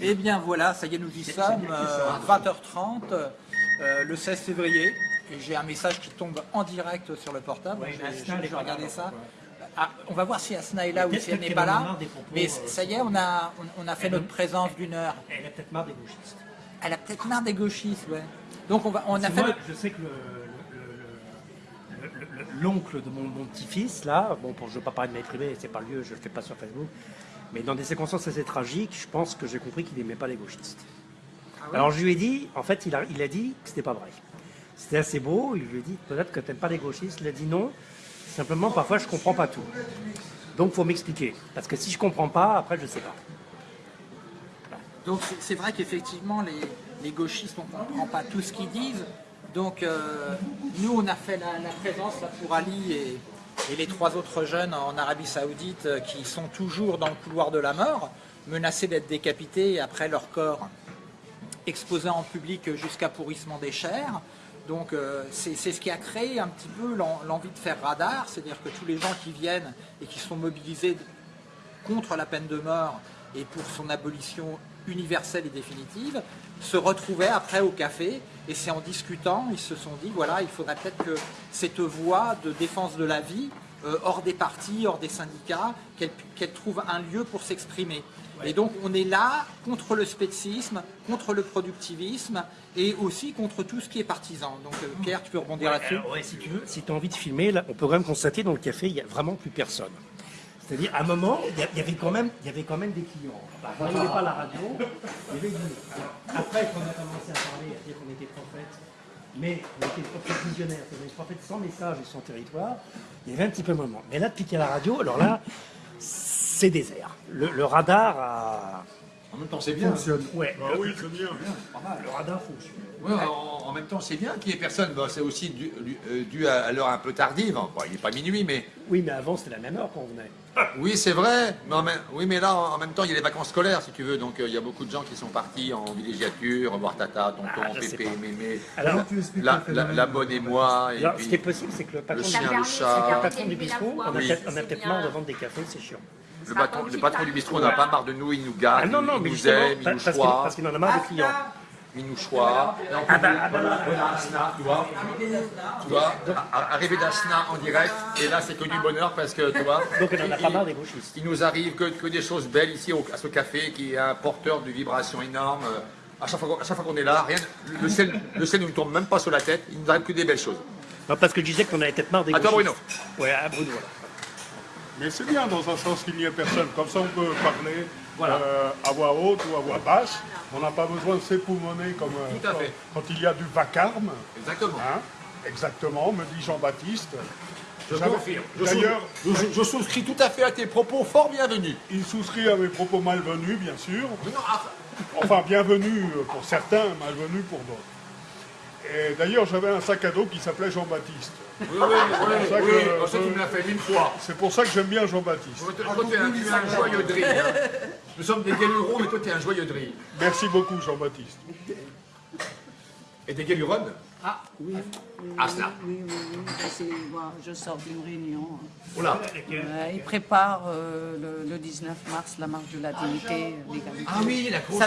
Eh bien voilà, ça y est, nous y sommes, euh, 20h30, euh, le 16 février, et j'ai un message qui tombe en direct sur le portable, Ouais, je, vais regarder ça. Ah, on va voir si Asna est là ou si elle n'est pas là, mais euh, ça y est, on a, on, on a fait Elle- notre présence d'une heure. Elle a peut-être marre des gauchistes. Elle a peut-être marre des gauchistes, ouais. Donc on, va, on a fait moi, notre- je sais que le- le- le- le- le- l'oncle de mon, mon petit-fils, là, bon, pour, je ne veux pas parler de ma vie privée, c'est pas le lieu, je ne le fais pas sur Facebook, mais dans des circonstances assez tragiques, je pense que j'ai compris qu'il n'aimait pas les gauchistes. Ah oui Alors je lui ai dit, en fait, il a, il a dit que c'était pas vrai. C'était assez beau, il lui a dit peut-être que tu n'aimes pas les gauchistes, il a dit non, simplement parfois je comprends pas tout. Donc faut m'expliquer, parce que si je comprends pas, après je sais pas. Donc c'est- vrai qu'effectivement les, les gauchistes on ne comprend pas tout ce qu'ils disent. Donc euh, nous on a fait la, la présence là, pour Ali et, et les trois autres jeunes en Arabie Saoudite euh, qui sont toujours dans le couloir de la mort, menacés d'être décapités après leur corps exposé en public jusqu'à pourrissement des chairs. Donc euh, c'est ce qui a créé un petit peu l'en- l'envie de faire radar, c'est-à-dire que tous les gens qui viennent et qui sont mobilisés contre la peine de mort et pour son abolition universelle et définitive, se retrouvaient après au café et c'est en discutant, ils se sont dit voilà, il faudrait peut-être que cette voie de défense de la vie, euh, hors des partis, hors des syndicats, qu'elle qu'elle trouve un lieu pour s'exprimer. Et donc on est là contre le spécisme, contre le productivisme et aussi contre tout ce qui est partisan. Donc euh, Pierre, tu peux rebondir là-dessus ouais, si tu veux, si tu as envie de filmer, là, on peut quand même constater dans le café, il n'y a vraiment plus personne. C'est-à-dire, à un moment, il y, avait quand même, il y avait quand même des clients. Enfin, quand il n'y avait pas la radio, il y avait après, quand on a commencé à parler, à dire qu'on était prophètes, mais on était des prophètes visionnaires, c'est-à-dire des prophètes sans message et sans territoire, il y avait un petit peu un moment. Mais là, depuis qu'il y a la radio, alors là, c'est désert. Le radar a... En même temps, c'est bien. Ouais, Ah le, oui, c'est bien. le radar fonctionne. Ouais, en, en même temps, c'est bien qu'il n'y ait personne. Bon, c'est aussi dû, dû- euh, dû à, à l'heure un peu tardive. Bon, il n'est pas minuit, mais Oui, mais avant, c'était la même heure quand on venait. oui, c'est vrai. Mais en même- oui, mais là, en, même temps, il y a les vacances scolaires, si tu veux. Donc, euh, il y a beaucoup de gens qui sont partis en villégiature, voir Tata, Tonton, Ah, Pépé. Mémé, Alors, la, la, la bonne et moi. Et alors, ce qui est possible, c'est que le patron, le du- chien, le dernier, chat. le patron du bistrot, on a Oui. peut-être on a peut-être marre de vendre des cafés, c'est chiant. Le, patron, le patron du bistrot n'a pas marre de nous, il nous gâte, Ah non, non, il nous aime, il nous parce qu'il choix. parce qu'il en a marre de clients. Il nous choix. Ah bah, ah bah, là, Voilà, Asna, tu vois, tu vois, a- arrivé d'Asna en direct, et là c'est que du bonheur parce que tu vois. donc on en a il- pas marre des gauchistes. Il nous arrive que, que des choses belles ici au- à ce café qui est un porteur de vibrations énormes. Euh, À chaque fois, qu'on- fois est là, rien, le ciel, le ciel ne nous tombe même pas sur la tête. Il nous arrive que des belles choses. Non, parce que je disais qu'on avait peut-être marre des À toi, gauchistes. Ouais, à Bruno, voilà. Mais c'est bien dans un sens qu'il n'y ait personne. Comme ça, on peut parler Voilà. euh, à voix haute ou à voix basse. On n'a pas besoin de s'époumoner comme euh, quand, il y a du vacarme. Exactement. hein? Exactement, me dit Jean-Baptiste. Je confirme. Je, D'ailleurs, je- je souscris tout à fait à tes propos, fort bienvenus. il souscrit à mes propos malvenus, bien sûr. Ah, Enfin, bienvenus pour certains, malvenus pour d'autres. Et d'ailleurs, j'avais un sac à dos qui s'appelait Jean-Baptiste. Oui, oui, oui, oui, oh, ça, tu me l'as fait une fois. C'est pour ça que j'aime bien Jean-Baptiste. Toi, toi, tu es un, joyeux hein. Nous sommes des galurons, mais toi, tu es un joyeux. Merci beaucoup, Jean-Baptiste. Et des galuronnes Ah, oui. oui Asna. Oui, oui, oui. Moi, je sors d'une réunion. Oh là. Euh, ils préparent euh, le, le 19 mars la marche de la dignité. Ah oui, la grosse Ça.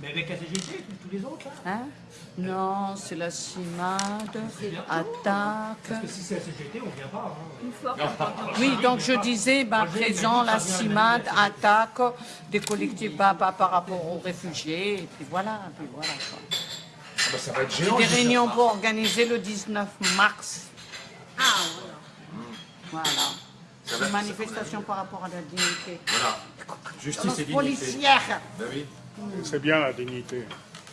Mais avec la CGT, tous les autres, là Hein? Non, c'est la CIMAD, attaque. Parce que si c'est la CGT, on ne vient pas. hein. Oui, donc je disais, bah, présent, la CIMAD, attaque des collectifs bah, bah, par rapport aux réfugiés, et puis voilà, puis voilà. quoi. Ah bah, ça va être géant. Des réunions pour organiser le 19 mars. Ah, Voilà. Va- Une manifestation par rapport à la dignité. Voilà. Justice et dignité. Policière. Ben oui. C'est bien la dignité.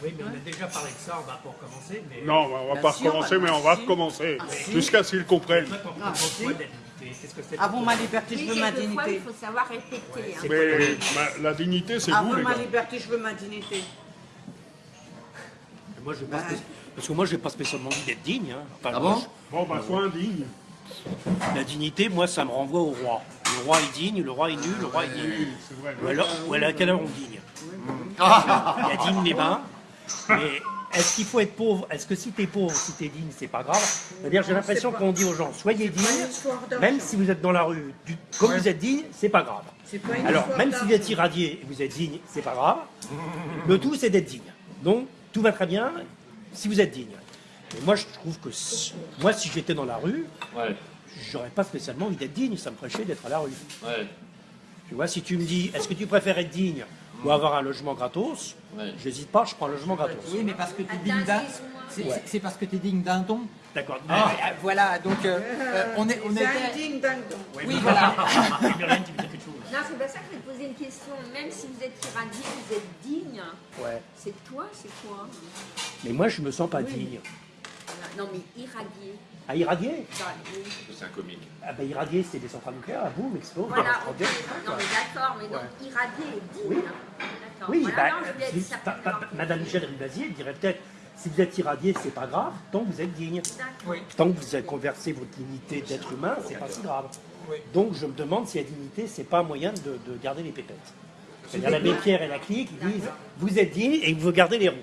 Oui, mais on a déjà parlé de ça, on va pas recommencer. Mais Non, on va Bien pas sûr, recommencer, mais on va recommencer. si. Jusqu'à ce qu'ils comprennent. Ah, si. dignité que Avant ma liberté, je veux ma quelquefois, il dignité. faut savoir répéter. hein. Mais ma- la dignité, c'est vous, Avant les ma liberté, je veux ma dignité. Moi, je pas Parce que moi, je n'ai pas spécialement envie d'être digne. hein. Enfin, Ah moi, bon Bon, bah, sois indigne. La dignité, moi, ça me renvoie au roi. Le roi est digne, le roi est nul, le roi est vrai. Ou alors, ou alors à quelle heure on digne Il y a digne les bains, mais est-ce qu'il faut être pauvre? Est-ce que si t'es pauvre, si t'es digne, c'est pas grave? C'est-à-dire, j'ai l'impression qu'on dit aux gens, soyez dignes, même si vous êtes dans la rue, du- comme vous êtes digne, c'est pas grave. Pas Alors, même si vous êtes irradié et vous êtes digne, c'est pas grave. Le tout, c'est d'être digne. Donc, tout va très bien si vous êtes digne. Et moi, je trouve que si- moi, si j'étais dans la rue, Ouais, j'aurais pas spécialement envie d'être digne. Ça me ferait chier d'être à la rue. ouais. Tu vois, si tu me dis, est-ce que tu préfères être digne ou avoir un logement gratos Ouais. J'hésite pas, je prends un logement gratos. Oui, mais parce que tu es digne d'un... C'est parce que tu es digne d'un don. D'accord. Ah, voilà, donc euh, euh, on, est, on était... digne d'un don. Oui, voilà. Quelque chose Non, c'est pas ça que je vais te poser une question. Même si vous êtes irradié, vous êtes digne, Ouais. c'est toi, c'est quoi Mais moi, je me sens pas digne. Non, mais irradier Dans les- C'est un comique. Ah bah irradier, c'est des centrales nucléaires, à boum, explose. Voilà, on Non, mais d'accord, mais donc irradié et digne. Oui. D'accord. Oui, voilà, bah, non, je voulais si- être ta- certaine ta- d'avoir- Madame Michel Rivasier dirait peut-être, si vous êtes irradié, c'est pas grave, tant que vous êtes digne. Tant que vous avez conversé votre dignité d'être humain, c'est pas si grave. Donc je me demande si la dignité, c'est pas un moyen de, de garder les pépettes. C'est-à-dire l'abbé Pierre et la clique, ils disent vous êtes digne et vous gardez les roues.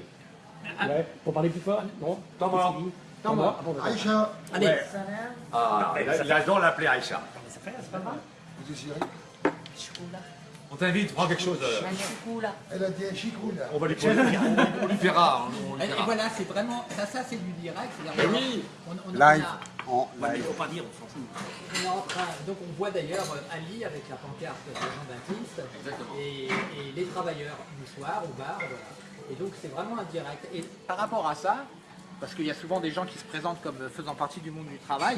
Ouais. Pour parler plus fort Non Temps mort. Temps mort. Ah. Aïcha, Allez, Ah, j'adore l'appeler Aïcha. Ça fait, c'est pas grave. vous désirez On t'invite, prends quelque chose. euh, Elle a dit un chicrou là. On va lui prendre. On lui fera. on- on lui et, voilà, c'est vraiment... Ça, ça c'est du direct. c'est-à-dire, Mais on- oui. on, on, on Live. En Ouais, mais live. faut pas dire, on s'en fout. On est en train, donc on voit d'ailleurs euh, Ali avec la pancarte des gens d'artistes et, et les travailleurs du soir au bar, voilà. Et donc c'est vraiment un direct. Et par rapport à ça, parce qu'il y a souvent des gens qui se présentent comme faisant partie du monde du travail,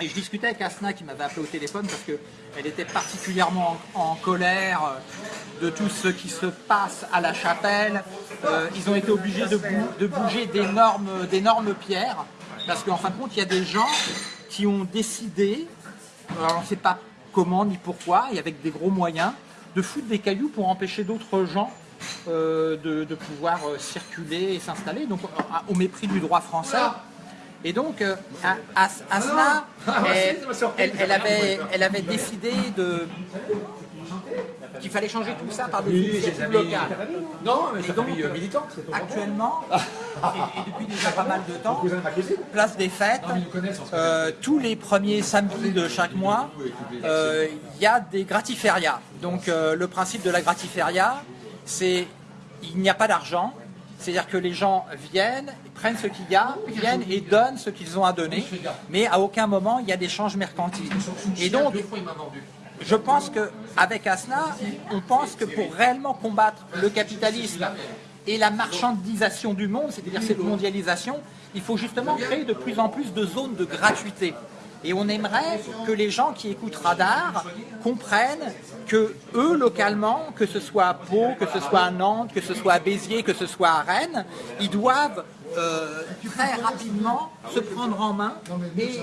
et je discutais avec Asna qui m'avait appelé au téléphone parce qu'elle était particulièrement en, en colère euh, de tout ce qui se passe à la chapelle. Euh, ils ont été obligés de, bou- de bouger d'énormes pierres parce qu'en fin de compte, il y a des gens qui ont décidé, alors on ne sait pas comment ni pourquoi, et avec des gros moyens, de foutre des cailloux pour empêcher d'autres gens de, de pouvoir euh, circuler et s'installer, donc euh, au mépris du droit français. Et donc, euh, As- Asna, elle, elle- elle avait, elle avait décidé de qu'il fallait changer tout ça par des initiatives locales. Non, mais Et donc, euh, militante. Actuellement, et, et depuis déjà pas mal de temps, place des fêtes, Non, euh, tous les premiers samedis de chaque mois, euh, il y a des gratiférias. Donc euh, le principe de la gratiféria, c'est il n'y a pas d'argent, c'est-à-dire que les gens viennent, prennent ce qu'il y a, viennent et donnent ce qu'ils ont à donner, mais à aucun moment il y a d'échange mercantile. Et donc, je pense qu'avec Asna, on pense que pour réellement combattre le capitalisme et la marchandisation du monde, c'est-à-dire cette mondialisation, il faut justement créer de plus en plus de zones de gratuité. Et on aimerait que les gens qui écoutent Radar comprennent que eux, localement, que ce soit à Pau, que ce soit à Nantes, que ce soit à Béziers, que ce soit à Rennes, ils doivent euh, très rapidement se prendre en main et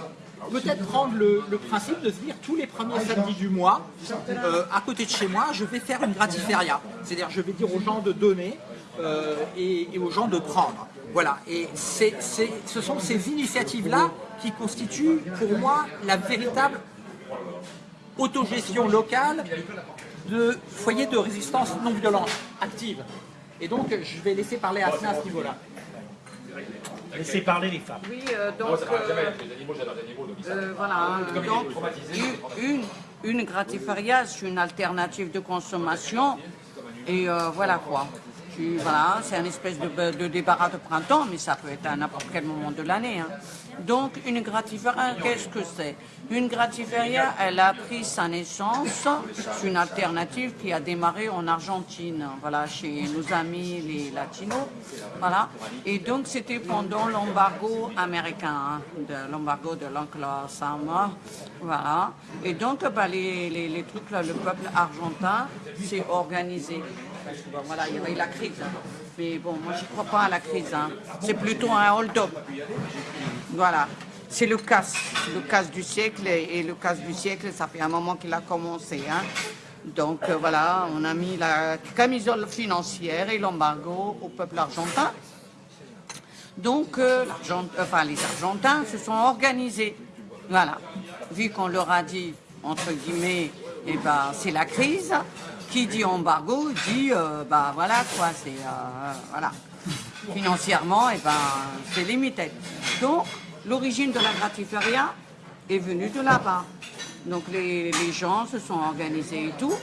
peut-être prendre le, principe de se dire tous les premiers samedis du mois, euh, à côté de chez moi, je vais faire une gratiféria. C'est-à-dire je vais dire aux gens de donner euh, et, et aux gens de prendre. Voilà, et ce sont ces initiatives-là qui constituent pour moi la véritable autogestion locale de foyers de résistance non violente active. Et donc je vais laisser parler Asna à ce niveau-là. Laissez parler les femmes. Oui, euh, donc, euh, euh, voilà, donc, une, une, c'est une alternative de consommation, et euh, voilà quoi. Voilà, c'est un espèce de, débarras de printemps, mais ça peut être à n'importe quel moment de l'année. hein. Donc, une gratiféria, qu'est-ce que c'est? Une gratiféria, elle a pris sa naissance, c'est une alternative qui a démarré en Argentine, voilà, chez nos amis les latinos, voilà. Et donc, c'était pendant l'embargo américain, hein, l'embargo de l'oncle Sam, voilà. Et donc, bah, les, les, les trucs là, le peuple argentin s'est organisé. Voilà, il y avait la crise. Mais bon, moi, je ne crois pas à la crise. hein. C'est plutôt un hold-up. Voilà. C'est le casse, le casse du siècle. Et le casse du siècle, ça fait un moment qu'il a commencé. hein. Donc euh, voilà, on a mis la camisole financière et l'embargo au peuple argentin. Donc euh, enfin, les Argentins se sont organisés. Voilà. Vu qu'on leur a dit, entre guillemets, eh ben, c'est la crise, qui dit embargo dit, euh, bah voilà quoi, c'est. euh, voilà. financièrement, et ben, c'est limité. Donc, l'origine de la gratiferia est venue de là-bas. Donc, les, gens se sont organisés et tout.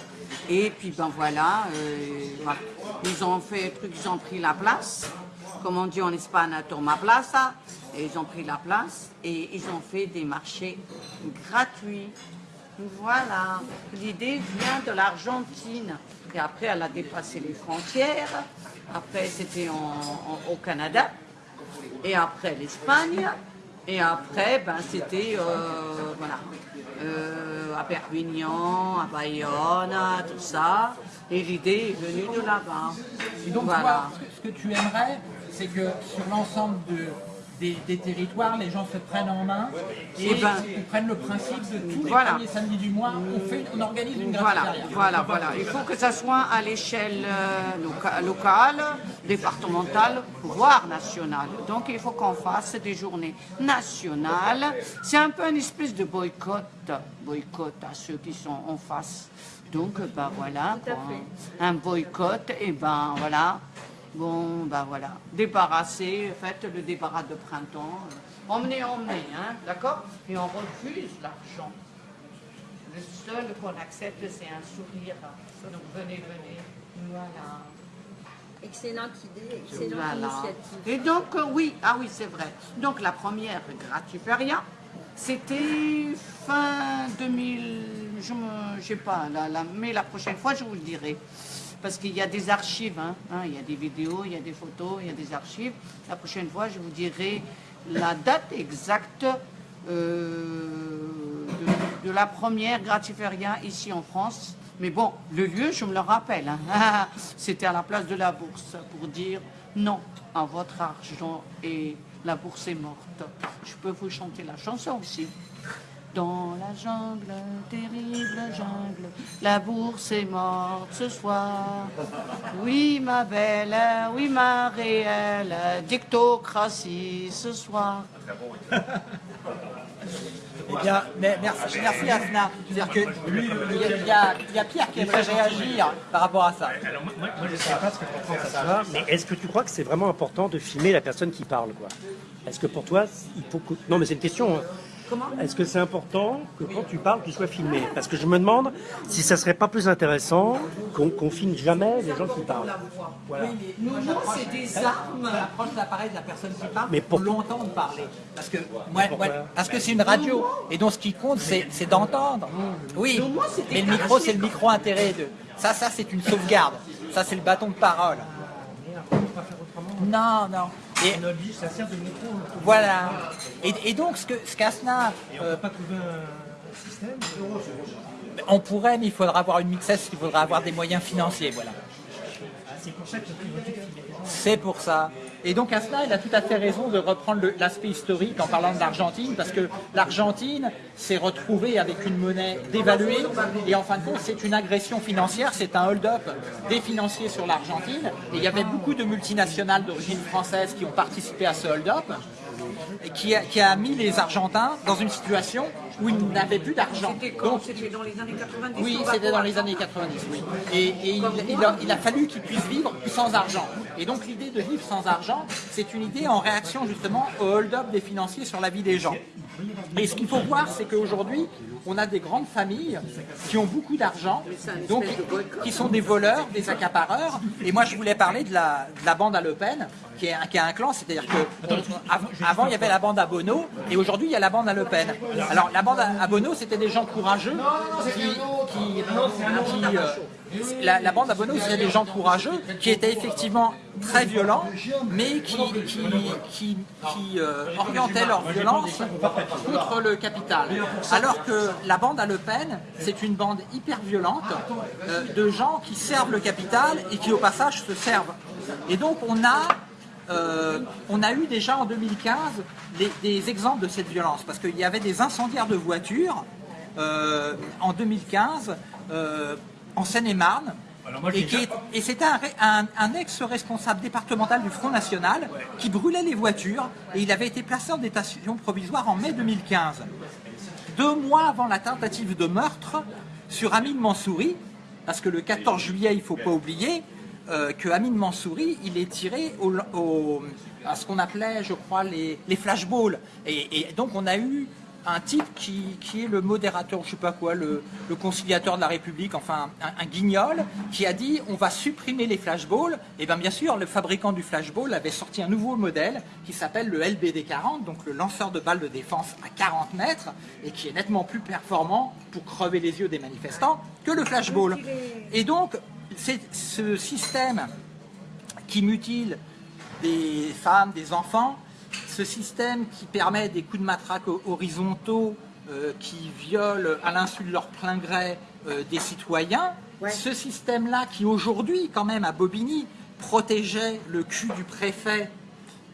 Et puis, ben voilà, euh, ils ont fait le truc, ils ont pris la place. Comme on dit en Espagne, toma plaza. Et ils ont pris la place et ils ont fait des marchés gratuits. Voilà, l'idée vient de l'Argentine. Et après, elle a dépassé les frontières. Après, c'était au Canada. Et après, l'Espagne. Et après, ben, c'était euh, voilà, euh, à Perpignan, à Bayonne, tout ça. Et l'idée est venue de là-bas. Et donc, voilà. toi, ce que, ce que tu aimerais, c'est que sur l'ensemble de- des, des territoires, les gens se prennent en main et Eh ben, ils prennent le principe de tous les voilà. premiers samedis du mois, on, fait, on organise une Voilà, voilà, voilà. Il faut que ça soit à l'échelle euh, loca- locale, départementale, voire nationale. Donc il faut qu'on fasse des journées nationales. C'est un peu une espèce de boycott, boycott à ceux qui sont en face. Donc ben voilà, un boycott, et ben voilà. Bon, ben voilà, débarrasser, faites le débarras de printemps. Emmenez, emmenez, hein, d'accord? Et on refuse l'argent. Le seul qu'on accepte, c'est un sourire. Donc venez, venez. Voilà. Excellente idée, excellente Voilà. initiative. Et donc, euh, oui, ah oui, c'est vrai. Donc la première Gratuperia, c'était fin 2000, je ne sais pas, la- mais la prochaine fois, je vous le dirai. Parce qu'il y a des archives, hein, hein, il y a des vidéos, il y a des photos, il y a des archives. La prochaine fois, je vous dirai la date exacte euh, de, la première Gratiferia ici en France. Mais bon, le lieu, je me le rappelle, hein. c'était à la place de la bourse pour dire non à votre argent et la bourse est morte. Je peux vous chanter la chanson aussi. Dans la jungle, terrible jungle, la bourse est morte ce soir. Oui, ma belle, oui, ma réelle, dictocratie ce soir. Eh bien, mais merci, merci Asna. C'est-à-dire y, a- il y a- il y a Pierre qui aimerait réagir par rapport à ça. Alors moi, moi, je ne sais pas ce que tu penses à ça, mais est-ce que tu crois que c'est vraiment important de filmer la personne qui parle quoi? Est-ce que pour toi, il faut que... Non mais c'est une question. hein. Est-ce que c'est important que quand tu parles, tu sois filmé? Parce que je me demande si ça serait pas plus intéressant qu'on qu'on filme jamais les gens qui parlent. Voilà. Nous, non, c'est des armes. Approche l'appareil de la personne qui parle Mais pour l'entendre parler. Parce que, moi, Pourquoi moi, parce que c'est une radio. Et donc ce qui compte, c'est d'entendre. Oui, Non, moi, c'était mais le micro, c'est le micro intérêt de. Ça, ça, c'est une sauvegarde. Ça, c'est le bâton de parole. Non, non. Et On oblige, ça sert de micro. voilà. Et, et donc, ce que ce qu'Asna, euh, pas trouver un système on pourrait, mais il faudra avoir une mixesse, il faudra avoir des moyens financiers, voilà. C'est pour ça que. C'est pour ça. Et donc Asna, il a tout à fait raison de reprendre l'aspect historique en parlant de l'Argentine, parce que l'Argentine s'est retrouvée avec une monnaie dévaluée, et en fin de compte, c'est une agression financière, c'est un hold-up des financiers sur l'Argentine. Et il y avait beaucoup de multinationales d'origine française qui ont participé à ce hold-up, qui a, qui a mis les Argentins dans une situation où ils n'avaient plus d'argent. C'était quand C'était dans les années 90 Oui, c'était dans les années 90, oui. Et, et il, il a, il a fallu qu'ils puissent vivre sans argent. Et donc l'idée de vivre sans argent, c'est une idée en réaction justement au hold-up des financiers sur la vie des gens. Et ce qu'il faut voir, c'est qu'aujourd'hui, on a des grandes familles qui ont beaucoup d'argent, donc qui sont des voleurs, des accapareurs. Et moi, je voulais parler de la, de la bande à Le Pen, qui est un, qui est un clan, c'est-à-dire que avant, avant, il y avait la bande à Bono, et aujourd'hui, il y a la bande à Le Pen. Alors, la bande à Bono, c'était des gens courageux qui, qui, qui, euh, la, bande à Bono, c'était des gens courageux qui étaient effectivement très violents, mais qui, euh, orientaient leur violence contre le capital. Alors que la bande à Le Pen, c'est une bande hyper violente euh, de gens qui servent le capital et qui au passage se servent. Et donc on a euh, eu déjà en 2015 des, exemples de cette violence, parce qu'il y avait des incendiaires de voitures en 2015 euh, en Seine-et-Marne. Et, qui est- et c'était un, ré- un- un ex-responsable départemental du Front National qui brûlait les voitures et il avait été placé en détention provisoire en mai 2015. Deux mois avant la tentative de meurtre sur Amine Mansouri, parce que le 14 juillet, il ne faut pas oublier, euh, que Amin Mansouri, il est tiré au, au- à ce qu'on appelait, je crois, les, les flashballs. Et, et donc on a eu un type qui, qui est le modérateur, je sais pas quoi, le, conciliateur de la République, enfin un, guignol, qui a dit on va supprimer les flashballs. Et bien bien sûr, le fabricant du flashball avait sorti un nouveau modèle qui s'appelle le LBD 40, donc le lanceur de balles de défense à 40 mètres, et qui est nettement plus performant pour crever les yeux des manifestants que le flashball. Et donc, c'est ce système qui mutile des femmes, des enfants, ce système qui permet des coups de matraque ho- horizontaux euh, qui violent à l'insu de leur plein gré euh, des citoyens, ce système-là qui aujourd'hui, quand même, à Bobigny, protégeait le cul du préfet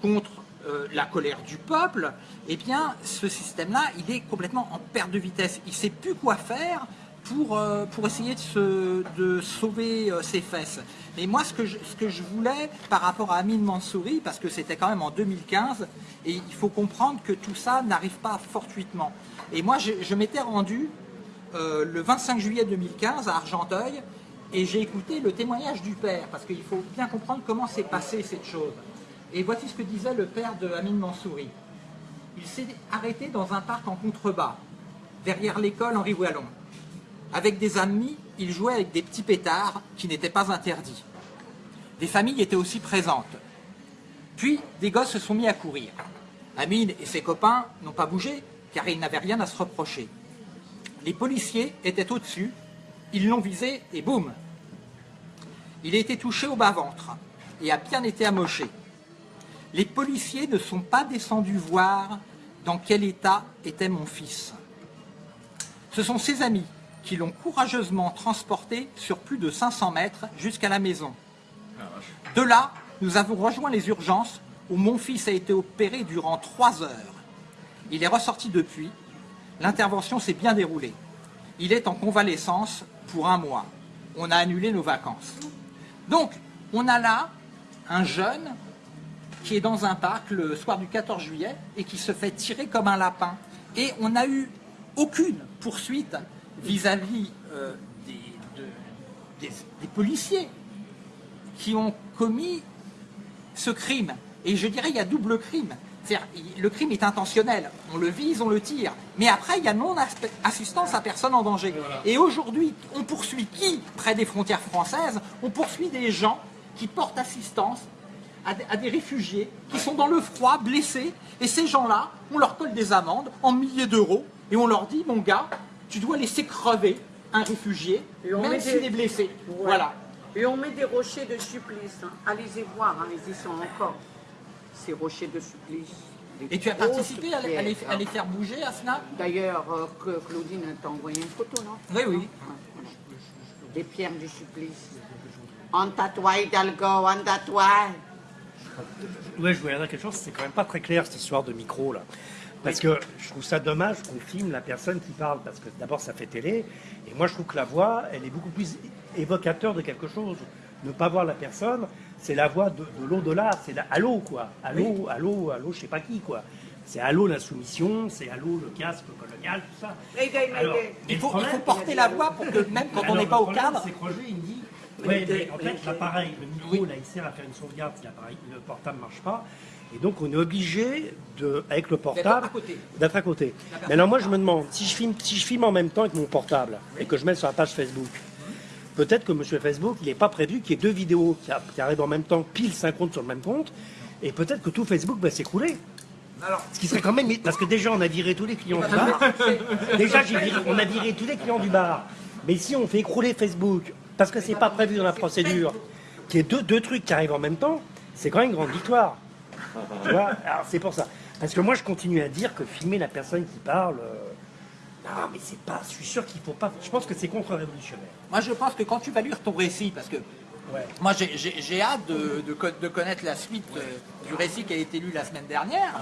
contre euh, la colère du peuple, eh bien, ce système-là, il est complètement en perte de vitesse. Il ne sait plus quoi faire pour, euh, pour essayer de, sauver euh, ses fesses. Mais moi, ce que, je, voulais par rapport à Amin Mansouri, parce que c'était quand même en 2015, et il faut comprendre que tout ça n'arrive pas fortuitement. Et moi, je, m'étais rendu euh, le 25 juillet 2015 à Argenteuil, et j'ai écouté le témoignage du père, parce qu'il faut bien comprendre comment s'est passée cette chose. Et voici ce que disait le père de Amin Mansouri. Il s'est arrêté dans un parc en contrebas, derrière l'école Henri Wallon. Avec des amis, il jouait avec des petits pétards qui n'étaient pas interdits. Des familles étaient aussi présentes. Puis, des gosses se sont mis à courir. Amine et ses copains n'ont pas bougé, car ils n'avaient rien à se reprocher. Les policiers étaient au-dessus, ils l'ont visé et boum Il a été touché au bas-ventre et a bien été amoché. Les policiers ne sont pas descendus voir dans quel état était mon fils. Ce sont ses amis qui l'ont courageusement transporté sur plus de 500 mètres jusqu'à la maison. De là, nous avons rejoint les urgences où mon fils a été opéré durant trois heures. Il est ressorti depuis. L'intervention s'est bien déroulée. Il est en convalescence pour un mois. On a annulé nos vacances. Donc, on a là un jeune qui est dans un parc le soir du 14 juillet et qui se fait tirer comme un lapin. Et on n'a eu aucune poursuite vis-à-vis euh, des, de- des- des policiers qui ont commis ce crime. Et je dirais, il y a double crime. C'est-à-dire, le crime est intentionnel. On le vise, on le tire. Mais après, il y a non-assistance à personne en danger. Et aujourd'hui, on poursuit qui près des frontières françaises? On poursuit des gens qui portent assistance à des réfugiés qui sont dans le froid, blessés. Et ces gens-là, on leur colle des amendes en milliers d'euros. Et on leur dit, mon gars, tu dois laisser crever un réfugié, Et on met même des- s'il est blessé. Ouais. Voilà. Et on met des rochers de supplice. hein. Allez-y voir, hein, ils y sont encore. Ces rochers de supplice. Des Et tu as participé à les, à les- pierres, à les hein. faire bouger, Asna D'ailleurs, euh, que Claudine t'a envoyé une photo, non? Oui, oui. Des pierres du supplice. En tatouage, Hidalgo, en tatouage. Ouais, je voulais dire quelque chose, c'est quand même pas très clair cette histoire de micro là. Parce que je trouve ça dommage qu'on filme la personne qui parle, parce que d'abord ça fait télé, et moi je trouve que la voix, elle est beaucoup plus évocateur de quelque chose. Ne pas voir la personne, c'est la voix de, de l'au-delà, c'est la allô quoi. Allô, allô, allô, je sais pas qui quoi. C'est allô l'insoumission, c'est allô le casque colonial, tout ça. Alors, Il faut, il problème- faut porter la voix pour que même quand on alors, n'est pas au cadre, C'est que Roger, il me dit Ouais, mais en fait, l'appareil, le micro, là, il sert à faire une sauvegarde si le portable ne marche pas. Et donc, on est obligé, de, avec le portable, d'être à côté. Mais alors, moi, je me demande, si je, filme, si je filme en même temps avec mon portable et que je mets sur la page Facebook, peut-être que monsieur Facebook, il n'est pas prévu qu'il y ait deux vidéos qui, arrivent en même temps, pile synchrone sur le même compte, et peut-être que tout Facebook va s'écrouler. Ce qui serait quand même. Parce que déjà, on a viré tous les clients du bar. Déjà, viré- on a viré tous les clients du bar. Mais si on fait écrouler Facebook, parce que c'est pas prévu dans la procédure, qu'il y ait deux, deux trucs qui arrivent en même temps, c'est quand même une grande victoire. Tu vois Alors, c'est pour ça. Parce que moi, je continue à dire que filmer la personne qui parle. euh, Non, mais c'est pas. Je suis sûr qu'il faut pas. Je pense que c'est contre-révolutionnaire. moi je pense que quand tu vas lire ton récit, parce que Ouais. moi j'ai- j'ai j'ai hâte de, de co- de connaître la suite euh, du récit qui a été lu la semaine dernière.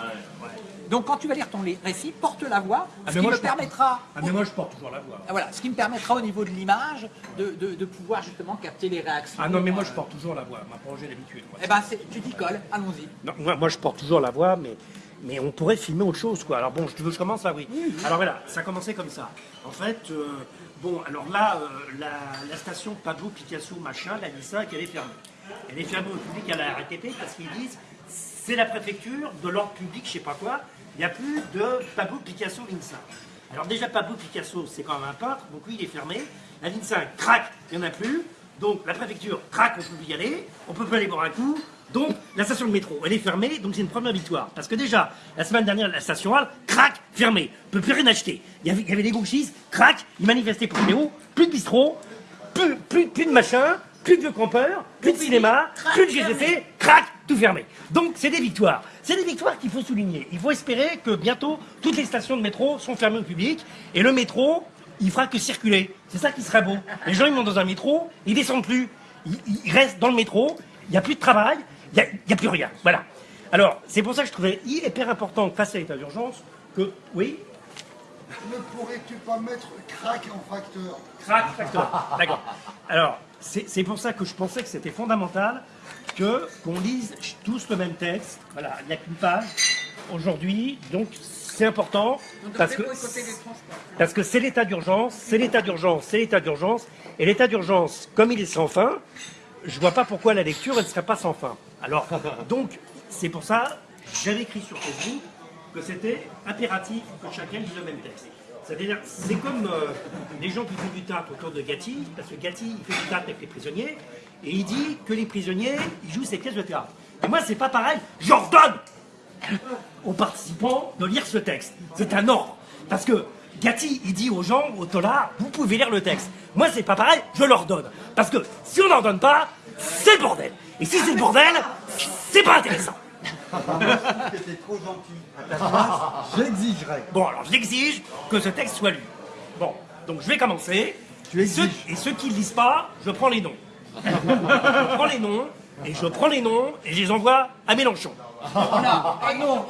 Donc quand tu vas lire ton récit, porte la voix, Ah, ce qui moi, me permettra Ah, mais moi, je porte toujours la voix. Ah, Voilà, ce qui me permettra au niveau de l'image de, de- de pouvoir justement capter les réactions. Ah non, mais moi, je porte toujours la voix. Ma l'habitude. moi. Eh ben, c'est- tu t'y colles, allons-y. Moi, moi, je porte toujours la voix, mais, mais on pourrait filmer autre chose, quoi. Alors bon, je- tu veux que je commence là, oui. Alors voilà, ça a commencé comme ça. En fait, euh, bon, alors là, euh, la, la station Pablo Picasso, machin, la Nissan, qui elle est fermée. elle est fermée au public à la RATP parce qu'ils disent c'est la préfecture de l'ordre public, je sais pas quoi, il n'y a plus de Pablo Picasso l'INSA. Alors déjà Pablo Picasso c'est quand même un peintre, donc lui il est fermé. La l'INSA craque, il n'y en a plus. Donc la préfecture craque, on peut plus y aller, on peut pas aller boire un coup. Donc la station de métro, elle est fermée, donc c'est une première victoire. Parce que déjà, la semaine dernière, la station Hall, craque, fermée, on peut plus rien acheter. Il y avait, des gauchistes, craque, ils manifestaient pour Léo, plus de bistrot, plus, plus, plus de machin, plus de vieux campeurs, plus de cinéma, plus de GCC, crac, tout fermé. Donc c'est des victoires. C'est des victoires qu'il faut souligner. Il faut espérer que bientôt toutes les stations de métro sont fermées au public et le métro, il fera que circuler. C'est ça qui serait beau. Les gens ils montent dans un métro, ils descendent plus, ils, ils restent dans le métro, il n'y a plus de travail, il n'y a, il y a plus rien. Voilà. Alors c'est pour ça que je trouvais hyper important face à l'état d'urgence que oui, Ne pourrais-tu pas mettre crack en facteur Crac, facteur. D'accord. Alors, c'est pour ça que je pensais que c'était fondamental que qu'on lise tous le même texte. Voilà, il n'y a qu'une page aujourd'hui, donc c'est important parce que parce que c'est l'état d'urgence, c'est l'état d'urgence, c'est l'état d'urgence, et l'état d'urgence, comme il est sans fin, je vois pas pourquoi la lecture elle ne serait pas sans fin. Alors, donc c'est pour ça j'avais écrit sur Facebook que c'était impératif que chacun lise le même texte. C'est-à-dire, c'est comme euh, les gens qui font du théâtre autour de Gatti, parce que Gatti, il fait du théâtre avec les prisonniers, et il dit que les prisonniers, ils jouent ces pièces de théâtre. Et moi, c'est pas pareil, j'ordonne aux participants de lire ce texte. C'est un ordre. Parce que Gatti, il dit aux gens, au Tola, vous pouvez lire le texte. Moi, c'est pas pareil, je leur donne. Parce que si on n'en donne pas, c'est bordel. Et si c'est le bordel, c'est pas intéressant. C'était trop gentil. J'exigerai. Bon, alors j'exige que ce texte soit lu. Bon, donc je vais commencer. Tu et, ceux, exiges. et ceux qui ne lisent pas, je prends les noms. je prends les noms, et je prends les noms, et je les envoie à Mélenchon. Ah non,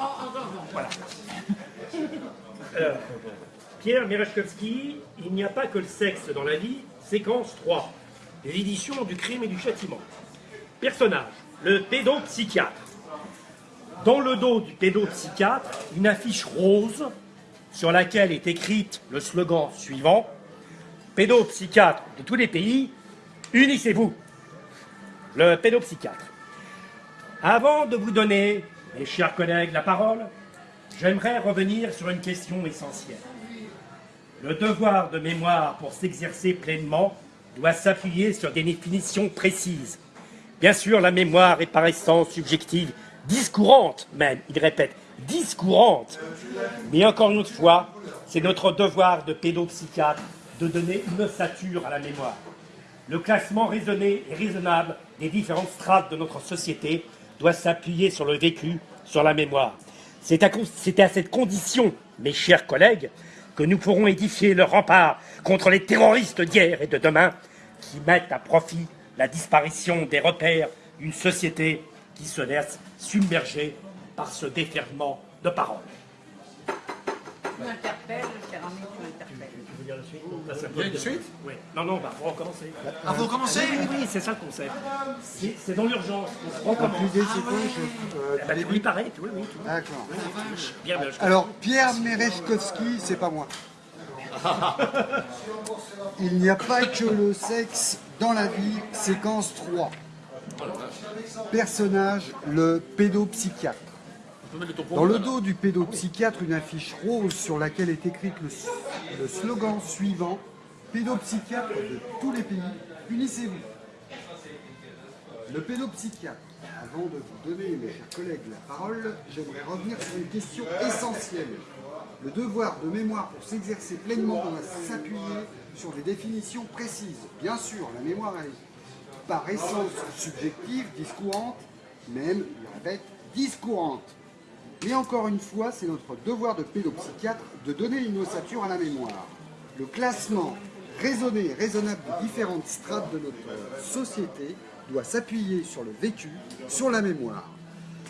Alors, Pierre Merechkovski, Il n'y a pas que le sexe dans la vie, séquence 3. Les éditions du crime et du châtiment. Personnage, le pédopsychiatre. Dans le dos du pédopsychiatre, une affiche rose sur laquelle est écrite le slogan suivant Pédopsychiatre de tous les pays, unissez-vous. Le pédopsychiatre. Avant de vous donner, mes chers collègues, la parole, j'aimerais revenir sur une question essentielle. Le devoir de mémoire pour s'exercer pleinement doit s'appuyer sur des définitions précises. Bien sûr, la mémoire est par essence subjective, discourante même, il répète, discourante. Mais encore une fois, c'est notre devoir de pédopsychiatre de donner une ossature à la mémoire. Le classement raisonné et raisonnable des différentes strates de notre société doit s'appuyer sur le vécu, sur la mémoire. C'est à, cette condition, mes chers collègues, que nous pourrons édifier le rempart contre les terroristes d'hier et de demain qui mettent à profit la disparition des repères d'une société qui se laisse submerger par ce déferlement de paroles. tu m'interpelles, ami, tu m'interpelles. Tu veux dire la suite? Il y a peut une suite? Oui. Non, non, on va recommencer. Ah, faut recommencer Oui, oui, oui, c'est ça le concept. C'est dans l'urgence. On recommence. L'idée, c'est quoi je- euh, Ah bah, oui, pareil, oui, oui. tout. D'accord. Bien, bien, je- Alors, Pierre Merechkovski, c'est pas moi. Il n'y a pas que le sexe dans la vie, séquence 3. Personnage, le pédopsychiatre. Dans le dos du pédopsychiatre, une affiche rose sur laquelle est écrit le, slogan suivant Pédopsychiatre de tous les pays, unissez-vous. Le pédopsychiatre. Avant de vous donner, mes chers collègues, la parole, j'aimerais revenir sur une question essentielle. Le devoir de mémoire pour s'exercer pleinement s'appuyer sur des définitions précises. Bien sûr, la mémoire est par essence subjective, discourante, même, je répète, discourante. Mais encore une fois, c'est notre devoir de pédopsychiatre de donner une ossature à la mémoire. Le classement raisonné et raisonnable des différentes strates de notre société doit s'appuyer sur le vécu, sur la mémoire.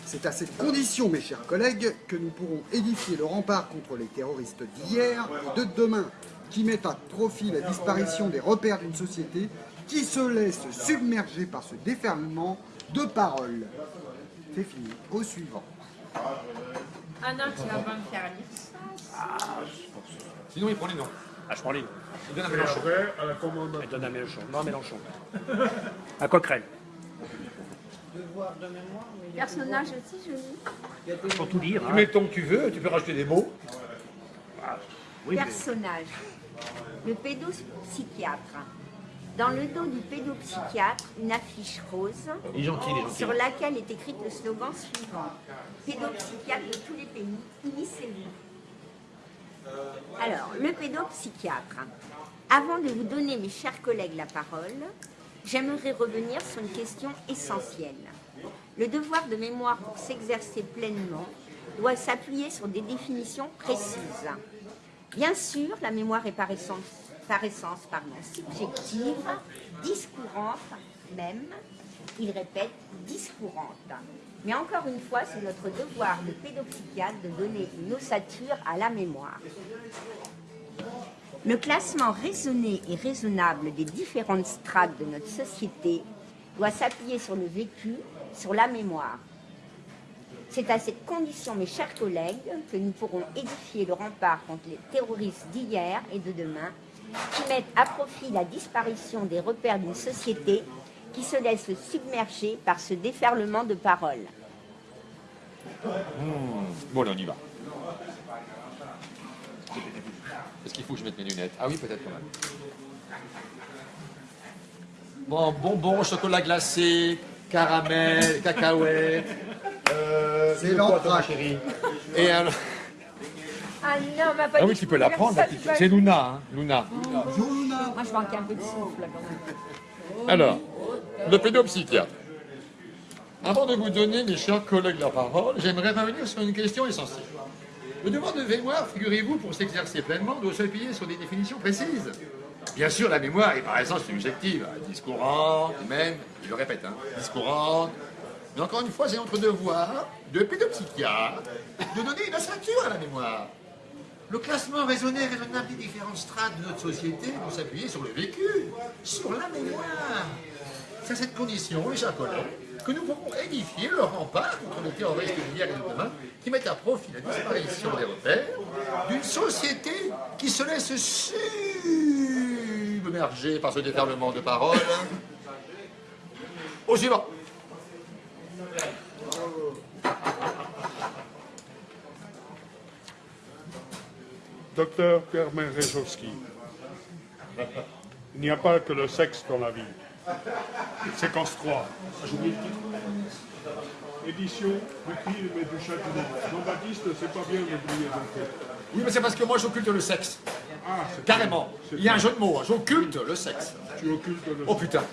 C'est à cette condition, mes chers collègues, que nous pourrons édifier le rempart contre les terroristes d'hier et de demain, qui mettent à profit la disparition des repères d'une société qui se laisse submerger par ce déferlement de paroles. C'est fini. Au suivant. Anna, tu vas pas me faire lire. Sinon, il prend les noms. Ah, je prends les Il donne à Mélenchon. après, à la commande. Elle donne à Mélenchon. Non, Mélenchon. À Coquerel. Devoir de mémoire, mais Personnage aussi, je lis. Pour tout lire. Tu hein. mets ton que tu veux, tu peux rajouter des mots. Oui, mais- Personnage. Le pédopsychiatre. Dans le dos du pédopsychiatre, une affiche rose sur laquelle est écrit le slogan suivant. Pédopsychiatre de tous les pays, unissez-vous. Alors, le pédopsychiatre. Avant de vous donner, mes chers collègues, la parole, j'aimerais revenir sur une question essentielle. Le devoir de mémoire pour s'exercer pleinement doit s'appuyer sur des définitions précises. Bien sûr, la mémoire est par essence, par essence pardon, subjective, discourante même, il répète, discourante. Mais encore une fois, c'est notre devoir de pédopsychiatre de donner une ossature à la mémoire. Le classement raisonné et raisonnable des différentes strates de notre société doit s'appuyer sur le vécu, sur la mémoire. C'est à cette condition, mes chers collègues, que nous pourrons édifier le rempart contre les terroristes d'hier et de demain, qui mettent à profit la disparition des repères d'une société qui se laisse submerger par ce déferlement de paroles. Bon, allez, on y va. Est-ce qu'il faut que je mette mes lunettes? Ah oui, peut-être quand même. Bon, bonbons, chocolat glacé, caramel, cacahuètes. Euh, C'est l'entraque. chérie? Et alors... Ah non, ma Ah oui, tu peux la prendre. la petite- C'est Luna, hein, Luna. Bonjour Luna. Moi, je manque un peu de souffle. là, quand même. Alors, le pédopsychiatre. Avant de vous donner, mes chers collègues, la parole, j'aimerais revenir sur une question essentielle. Le devoir de mémoire, figurez-vous, pour s'exercer pleinement, doit s'appuyer sur des définitions précises. Bien sûr, la mémoire est par essence subjective, discourante, même, je le répète, hein, discourante. Mais encore une fois, c'est notre devoir de pédopsychiatre de donner une ossature à la mémoire. Le classement raisonné et raisonnable des différentes strates de notre société doit s'appuyer sur le vécu, sur la mémoire. C'est à cette condition, mes chers collègues, que nous pourrons édifier le rempart contre les terroristes d'hier et de demain qui mettent à profit la disparition des repères d'une société qui se laisse submerger par ce déferlement de paroles. Au suivant. Docteur Pierre Merejowski, il n'y a pas que le sexe dans la vie. Séquence 3. Édition du crime et du châtiment. Jean-Baptiste, c'est pas bien d'oublier. Oui, mais c'est parce que moi j'occulte le sexe. Ah, Carrément. Il y a un jeu de mots. hein. J'occulte le sexe. Tu occultes le Oh putain.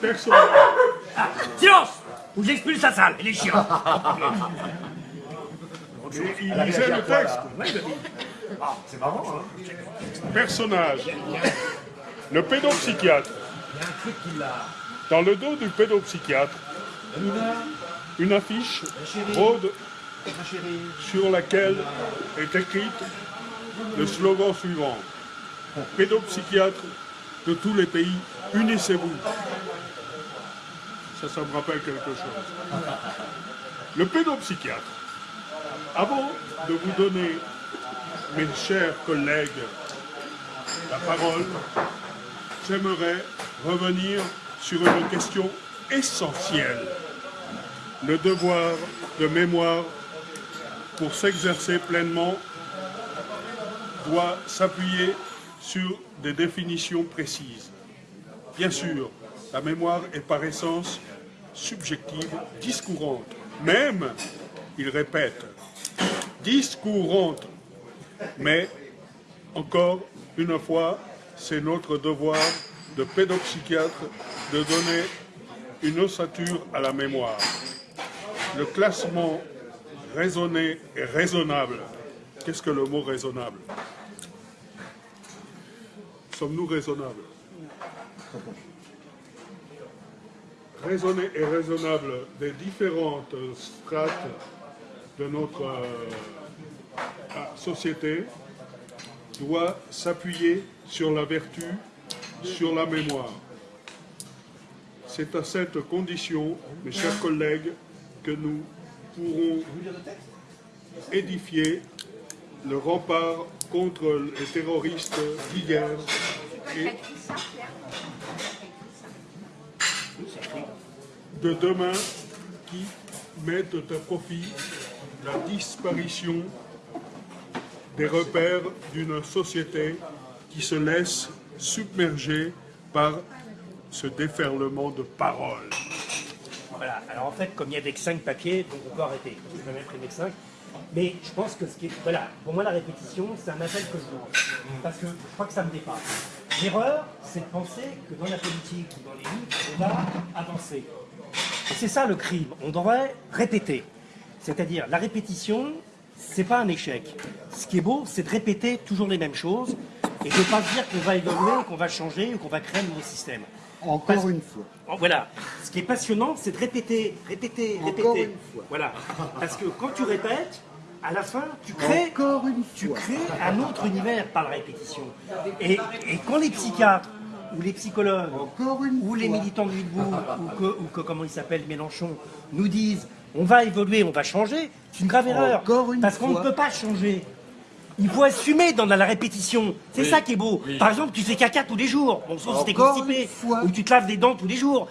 Personne. Silence Ou j'expulse la salle, il est chiant. Et il lisait le texte. C'est marrant, hein. Personnage. Le pédopsychiatre. Dans le dos du pédopsychiatre, une affiche rôde sur laquelle est écrite le slogan suivant. Pédopsychiatre de tous les pays, unissez-vous. Ça, ça me rappelle quelque chose. Le pédopsychiatre. Avant de vous donner, mes chers collègues, la parole, j'aimerais revenir sur une question essentielle. Le devoir de mémoire pour s'exercer pleinement doit s'appuyer sur des définitions précises. Bien sûr, la mémoire est par essence subjective, discourante. Même, il répète, discourante. Mais, encore une fois, c'est notre devoir de pédopsychiatre de donner une ossature à la mémoire. Le classement raisonné et raisonnable. Qu'est-ce que le mot raisonnable? Sommes-nous raisonnables? Raisonné et raisonnable des différentes strates de notre euh, société doit s'appuyer sur la vertu, sur la mémoire. C'est à cette condition, mes chers collègues, que nous pourrons édifier le rempart contre les terroristes d'hier et de demain qui mettent à profit la disparition des repères d'une société qui se laisse submerger par ce déferlement de paroles. Voilà, alors en fait, comme il n'y avait que 5 papiers, donc on peut arrêter. Je vais même que 5. Mais je pense que ce qui est. Voilà, pour moi, la répétition, c'est un appel que je lance. Parce que je crois que ça me dépasse. L'erreur, c'est de penser que dans la politique ou dans les livres, on va avancer. Et c'est ça le crime. On devrait répéter. C'est-à-dire, la répétition, c'est pas un échec. Ce qui est beau, c'est de répéter toujours les mêmes choses et de ne pas se dire qu'on va évoluer, qu'on va changer ou qu'on va créer un nouveau système. Encore Parce- une fois. Oh, Voilà. Ce qui est passionnant, c'est de répéter, répéter, Encore répéter. une fois. Voilà. Parce que quand tu répètes, à la fin, tu crées, Encore une tu crées un autre univers par la répétition. Et, et quand les psychiatres ou les psychologues Encore une ou les militants de Witbourg ou que, ou que, comment il s'appelle, Mélenchon, nous disent on va évoluer, on va changer, c'est une grave erreur. Une parce qu'on ne peut pas changer. Il faut assumer dans la répétition. C'est ça qui est beau. Par exemple, tu fais caca tous les jours. Bon, sauf si t'es constipé. Ou tu te laves les dents tous les jours.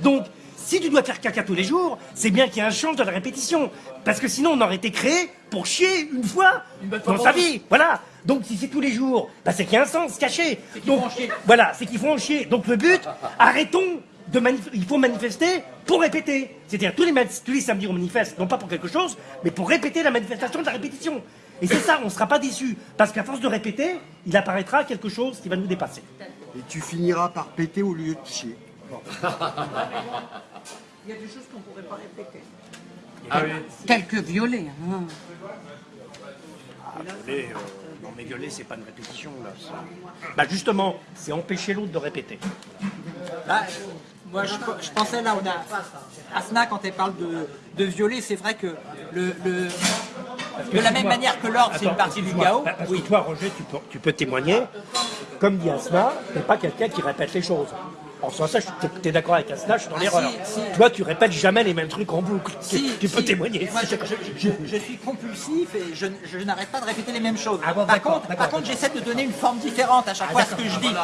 Donc, si tu dois faire caca tous les jours, c'est bien qu'il y ait un change dans la répétition. Parce que sinon, on aurait été créé pour chier une fois dans sa vie. Voilà. Donc, si c'est tous les jours, bah, c'est qu'il y a un sens caché. Donc, voilà, c'est qu'il faut en chier. Donc, le but, arrêtons de il faut manifester pour répéter. C'est-à-dire, tous les, tous les samedis, on manifeste, non pas pour quelque chose, mais pour répéter la manifestation de la répétition. Et c'est ça, on ne sera pas déçu. Parce qu'à force de répéter, il apparaîtra quelque chose qui va nous dépasser. Et tu finiras par péter au lieu de chier. Il y a des choses qu'on ne pourrait pas répéter. Ah oui. Telles que violer. hein. Violer, euh, non mais violer, c'est pas une répétition là. Bah justement, c'est empêcher l'autre de répéter. Bah, moi, je, je pensais là, on a Asna quand elle parle de, de violer, c'est vrai que le, le- de la même manière que l'ordre, c'est une partie du chaos. Parce Oui. que toi, Roger, tu peux, tu peux témoigner. Comme dit Asna, t'es pas quelqu'un qui répète les choses. En ce sens-là, tu es d'accord avec Asna, je suis dans Ah, l'erreur. si, si. Toi, tu répètes jamais les mêmes trucs en boucle. Tu- Si, tu peux témoigner. Moi, je, je- je- je suis compulsif et je, n'arrête pas de répéter les mêmes choses. Ah bon, par contre, par contre, j'essaie de donner une forme différente à chaque Ah, fois à ce que je dis.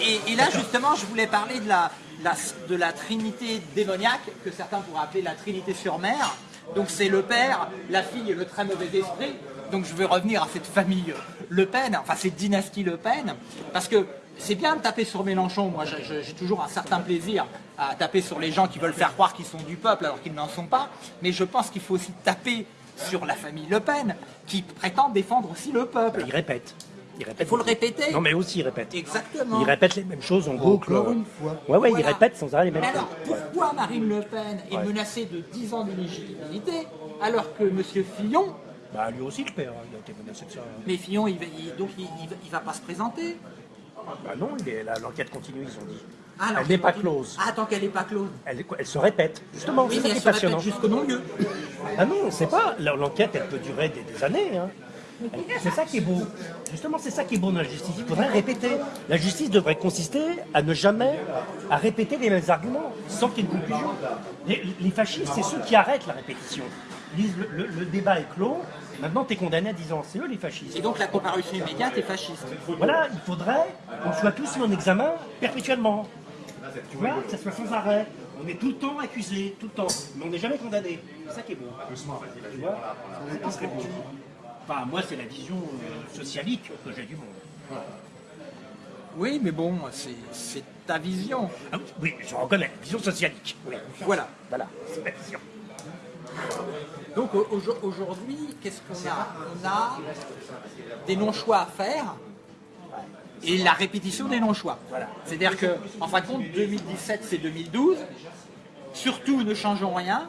Et, et là, justement, je voulais parler de la, la- de la trinité démoniaque, que certains pourraient appeler la trinité sur mer. Donc c'est le père, la fille et le très mauvais esprit. Donc je veux revenir à cette famille Le Pen, enfin cette dynastie Le Pen, parce que c'est bien de taper sur Mélenchon. Moi, j'ai- toujours un certain plaisir à taper sur les gens qui veulent faire croire qu'ils sont du peuple alors qu'ils n'en sont pas. Mais je pense qu'il faut aussi taper sur la famille Le Pen, qui prétend défendre aussi le peuple. Il répète. Il répète. Il faut le répéter. Non, mais aussi, il répète. Exactement. Il répète les mêmes choses en boucle. Encore une fois. Ouais, ouais, il répète sans arrêt les mêmes Mais choses. alors, pourquoi Marine Le Pen est menacée de 10 ans d'inéligibilité alors que M. Fillon, Bah, lui aussi, le père, il a été menacé de ça. mais Fillon, il va, il- donc il, il va- il va pas se présenter Bah non, l'enquête continue, ils ont dit. Ah, Elle n'est pas close. Ah, tant qu'elle n'est pas close. Elle, elle se répète, justement, Oui, c'est ça qui est passionnant. jusqu'au non-lieu. Ah non, on sait pas. L'enquête, elle peut durer des, des années. hein. C'est ça qui est beau. Justement, c'est ça qui est beau dans la justice. Il faudrait répéter. La justice devrait consister à ne jamais à répéter les mêmes arguments sans qu'il y ait une conclusion. Les, les fascistes, c'est ceux qui arrêtent la répétition. Ils disent le, le- le débat est clos. Maintenant, tu es condamné à 10 ans. C'est eux les fascistes. Et donc la comparution immédiate est fasciste. Voilà, il faudrait qu'on soit tous mis en examen perpétuellement. Tu vois, que ça soit sans arrêt. On est tout le temps accusé, tout le temps. Mais on n'est jamais condamné. C'est ça qui est beau. Tu vois C'est beau. Enfin, moi, c'est la vision euh, socialique que j'ai du monde. Oui, mais bon, c'est- c'est ta vision. Ah oui, je reconnais, vision socialique. Oui. Voilà. Voilà, c'est ma vision. Donc au- aujo- aujourd'hui, qu'est-ce qu'on a? On a des non-choix à faire et la répétition des non-choix. C'est-à-dire que, en fin de compte, 2017 c'est 2012. Surtout, ne changeons rien.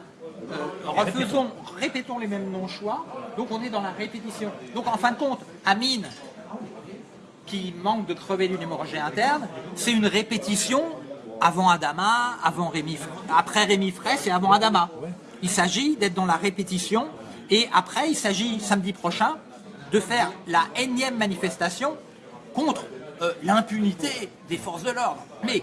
Euh, refaisons, répétons les mêmes non-choix. Donc on est dans la répétition. Donc en fin de compte, Amine, qui manque de crever d'une hémorragie interne, c'est une répétition avant Adama, avant Rémi, après Rémi Fraisse et avant Adama. Il s'agit d'être dans la répétition et après il s'agit samedi prochain de faire la énième manifestation contre euh, l'impunité des forces de l'ordre. Mais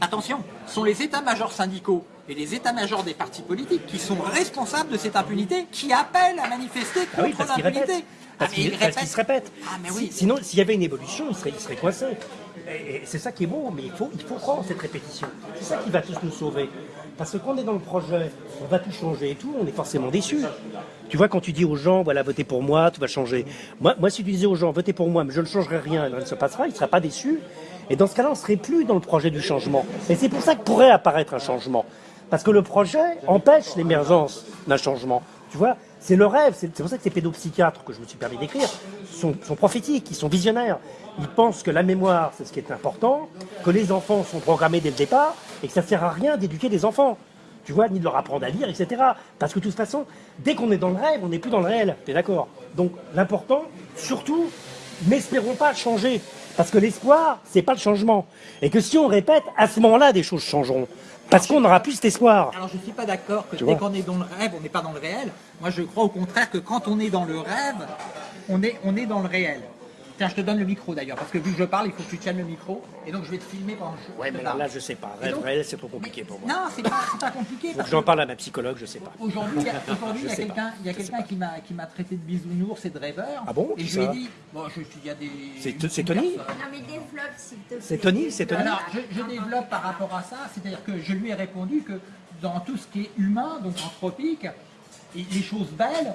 attention, ce sont les états-majors syndicaux et les états-majors des partis politiques qui sont responsables de cette impunité, qui appellent à manifester Ah oui, contre l'impunité. Parce Ah, qu'il parce qu'il se répète. Ah, mais Si- oui. Sinon, s'il y avait une évolution, il serait, il serait coincé. C'est ça qui est beau, mais il faut, il faut prendre cette répétition. C'est ça qui va tous nous sauver. Parce que quand on est dans le projet, on va tout changer et tout, on est forcément déçu. Tu vois, quand tu dis aux gens, voilà, votez pour moi, tout va changer. Moi, moi si tu disais aux gens, votez pour moi, mais je ne changerai rien, rien ne se passera, ils ne seraient pas déçus. Et dans ce cas-là, on ne serait plus dans le projet du changement. Et c'est pour ça que pourrait apparaître un changement. Parce que le projet empêche l'émergence d'un changement. Tu vois, c'est le rêve. C'est pour ça que ces pédopsychiatres que je me suis permis d'écrire sont, sont prophétiques, ils sont visionnaires. Ils pensent que la mémoire, c'est ce qui est important, que les enfants sont programmés dès le départ et que ça ne sert à rien d'éduquer les enfants. Tu vois, ni de leur apprendre à lire, etc. Parce que de toute façon, dès qu'on est dans le rêve, on n'est plus dans le réel. T'es d'accord? Donc l'important, surtout, n'espérons pas changer. Parce que l'espoir, c'est pas le changement. Et que si on répète, à ce moment-là, des choses changeront. Parce qu'on n'aura plus cet espoir. Alors je ne suis pas d'accord que Tu dès qu'on est dans le rêve, on n'est pas dans le réel. Moi je crois au contraire que quand on est dans le rêve, on est, on est dans le réel. Tiens, je te donne le micro d'ailleurs, parce que vu que je parle, il faut que tu tiennes le micro. Et donc je vais te filmer pendant que je Ouais, mais alors là, je sais pas. Rêve donc- réel, c'est trop compliqué pour moi. Non, c'est pas, c'est pas compliqué. Faut parce que j'en parle à ma psychologue, je sais pas. Aujourd'hui, il y a, quelqu'un, pas. il y a Je sais quelqu'un qui m'a, qui m'a traité de bisounours et de rêveur. Ah bon Et je lui ai dit, bon, je, il y a des. C'est- c'est Tony personnes. Non mais développe s'il te plaît. C'est Tony C'est Tony Alors, je, je développe par rapport à ça, c'est-à-dire que je lui ai répondu que dans tout ce qui est humain, donc anthropique, et les choses belles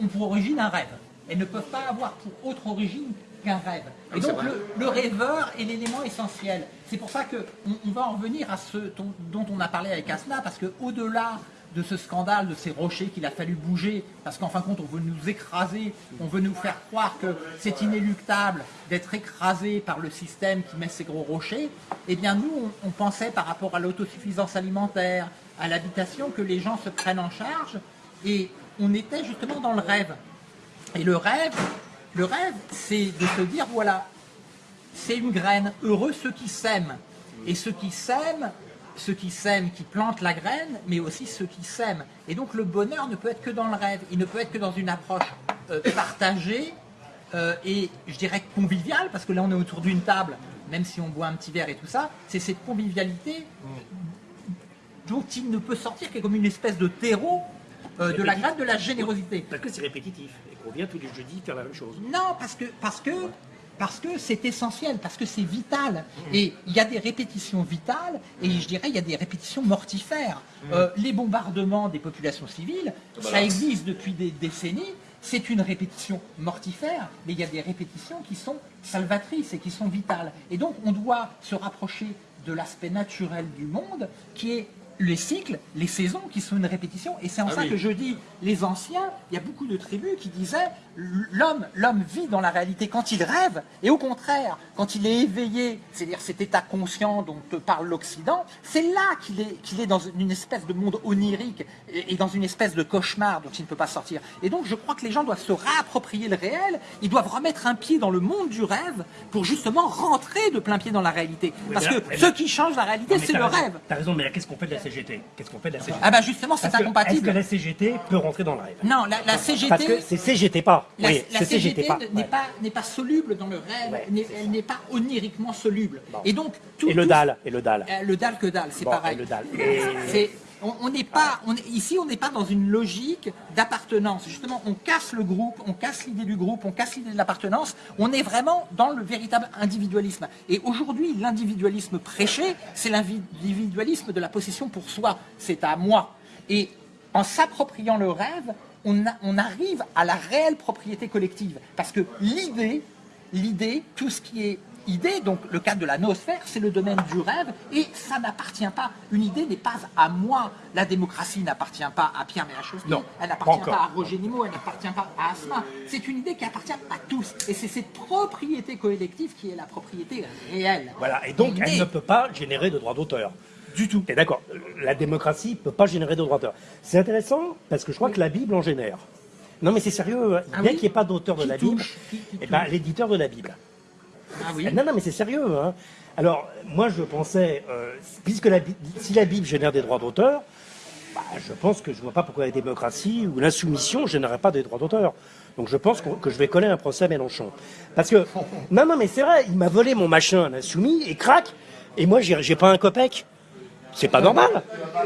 ont pour origine un rêve. Elles ne peuvent pas avoir pour autre origine qu'un rêve. Et donc le, le rêveur est l'élément essentiel. C'est pour ça qu'on on va en revenir à ce dont, dont on a parlé avec Asna, parce que au-delà de ce scandale, de ces rochers qu'il a fallu bouger, parce qu'en fin de compte, on veut nous écraser, on veut nous faire croire que c'est inéluctable d'être écrasé par le système qui met ces gros rochers, eh bien nous, on, on pensait par rapport à l'autosuffisance alimentaire, à l'habitation, que les gens se prennent en charge, et on était justement dans le rêve. Et le rêve, le rêve, c'est de se dire, voilà, c'est une graine. Heureux ceux qui sèment. Et ceux qui sèment, ceux qui sèment, qui plantent la graine, mais aussi ceux qui sèment. Et donc le bonheur ne peut être que dans le rêve. Il ne peut être que dans une approche euh, partagée euh, et je dirais conviviale, parce que là on est autour d'une table, même si on boit un petit verre et tout ça, c'est cette convivialité dont il ne peut sortir que comme une espèce de terreau euh, de la graine de la générosité. Parce que c'est répétitif qu'on vient tous les jeudis faire la même chose. Non, parce que parce que parce que c'est essentiel, parce que c'est vital. Et il y a des répétitions vitales, et je dirais il y a des répétitions mortifères. Euh, les bombardements des populations civiles, ça existe depuis des décennies. C'est une répétition mortifère, mais il y a des répétitions qui sont salvatrices et qui sont vitales. Et donc on doit se rapprocher de l'aspect naturel du monde, qui est les cycles, les saisons qui sont une répétition. Et c'est en ça que je dis, les anciens, il y a beaucoup de tribus qui disaient, l'homme, l'homme vit dans la réalité quand il rêve, et au contraire, quand il est éveillé, c'est-à-dire cet état conscient dont parle l'Occident, c'est là qu'il est, qu'il est dans une espèce de monde onirique et, et dans une espèce de cauchemar dont il ne peut pas sortir. Et donc je crois que les gens doivent se réapproprier le réel, ils doivent remettre un pied dans le monde du rêve pour justement rentrer de plein pied dans la réalité. Parce là- que ce qui change la réalité, c'est le raison, rêve. T'as raison, mais qu'est-ce qu'on fait de la CGT Qu'est-ce qu'on fait de la CGT Ah bah justement, c'est Parce que- Est-ce incompatible. que la CGT peut rentrer dans le rêve Non, la, la CGT, Parce que c'est CGT pas. la, oui, la c'est CGT, n'est ouais. pas n'est pas soluble dans le rêve, Ouais, elle n'est pas oniriquement soluble. Et donc tout, Et le tout- dalle, et le dalle. euh, le dalle que dalle, c'est Bon, pareil. et le. Et- on n'est pas, on est- ici on n'est pas dans une logique d'appartenance. Justement, on casse le groupe, on casse l'idée du groupe, on casse l'idée de l'appartenance. On est vraiment dans le véritable individualisme. Et aujourd'hui, l'individualisme prêché, c'est l'individualisme de la possession pour soi. C'est à moi. Et en s'appropriant le rêve, on, a- on arrive à la réelle propriété collective. Parce que l'idée, l'idée, tout ce qui est idée, donc le cadre de la noosphère, c'est le domaine du rêve et ça n'appartient pas. Une idée n'est pas à moi. La démocratie n'appartient pas à Pierre Mélachoski, Non, elle n'appartient pas, à Roger Nimmo, elle n'appartient pas à Asma. C'est une idée qui appartient à tous. Et c'est cette propriété collective qui est la propriété réelle. Voilà, et donc elle ne peut pas générer de droits d'auteur. Du tout. Et d'accord, la démocratie ne peut pas générer de droits d'auteur. C'est intéressant parce que je crois que la Bible en génère. Non mais c'est sérieux. Ah bien oui qu'il n'y ait pas d'auteur de Qui la Bible, touche Qui- qui eh ben, l'éditeur de la Bible. Ah oui. Non, non, mais c'est sérieux. Hein. Alors, moi, je pensais, euh, puisque la, si la Bible génère des droits d'auteur, bah, je pense que je ne vois pas pourquoi la démocratie ou l'insoumission ne générerait pas des droits d'auteur. Donc, je pense que je vais coller un procès à Mélenchon. Parce que, non, non, mais c'est vrai, il m'a volé mon machin, l'insoumis, et crac, et moi, j'ai j'ai pas un copec. C'est pas normal.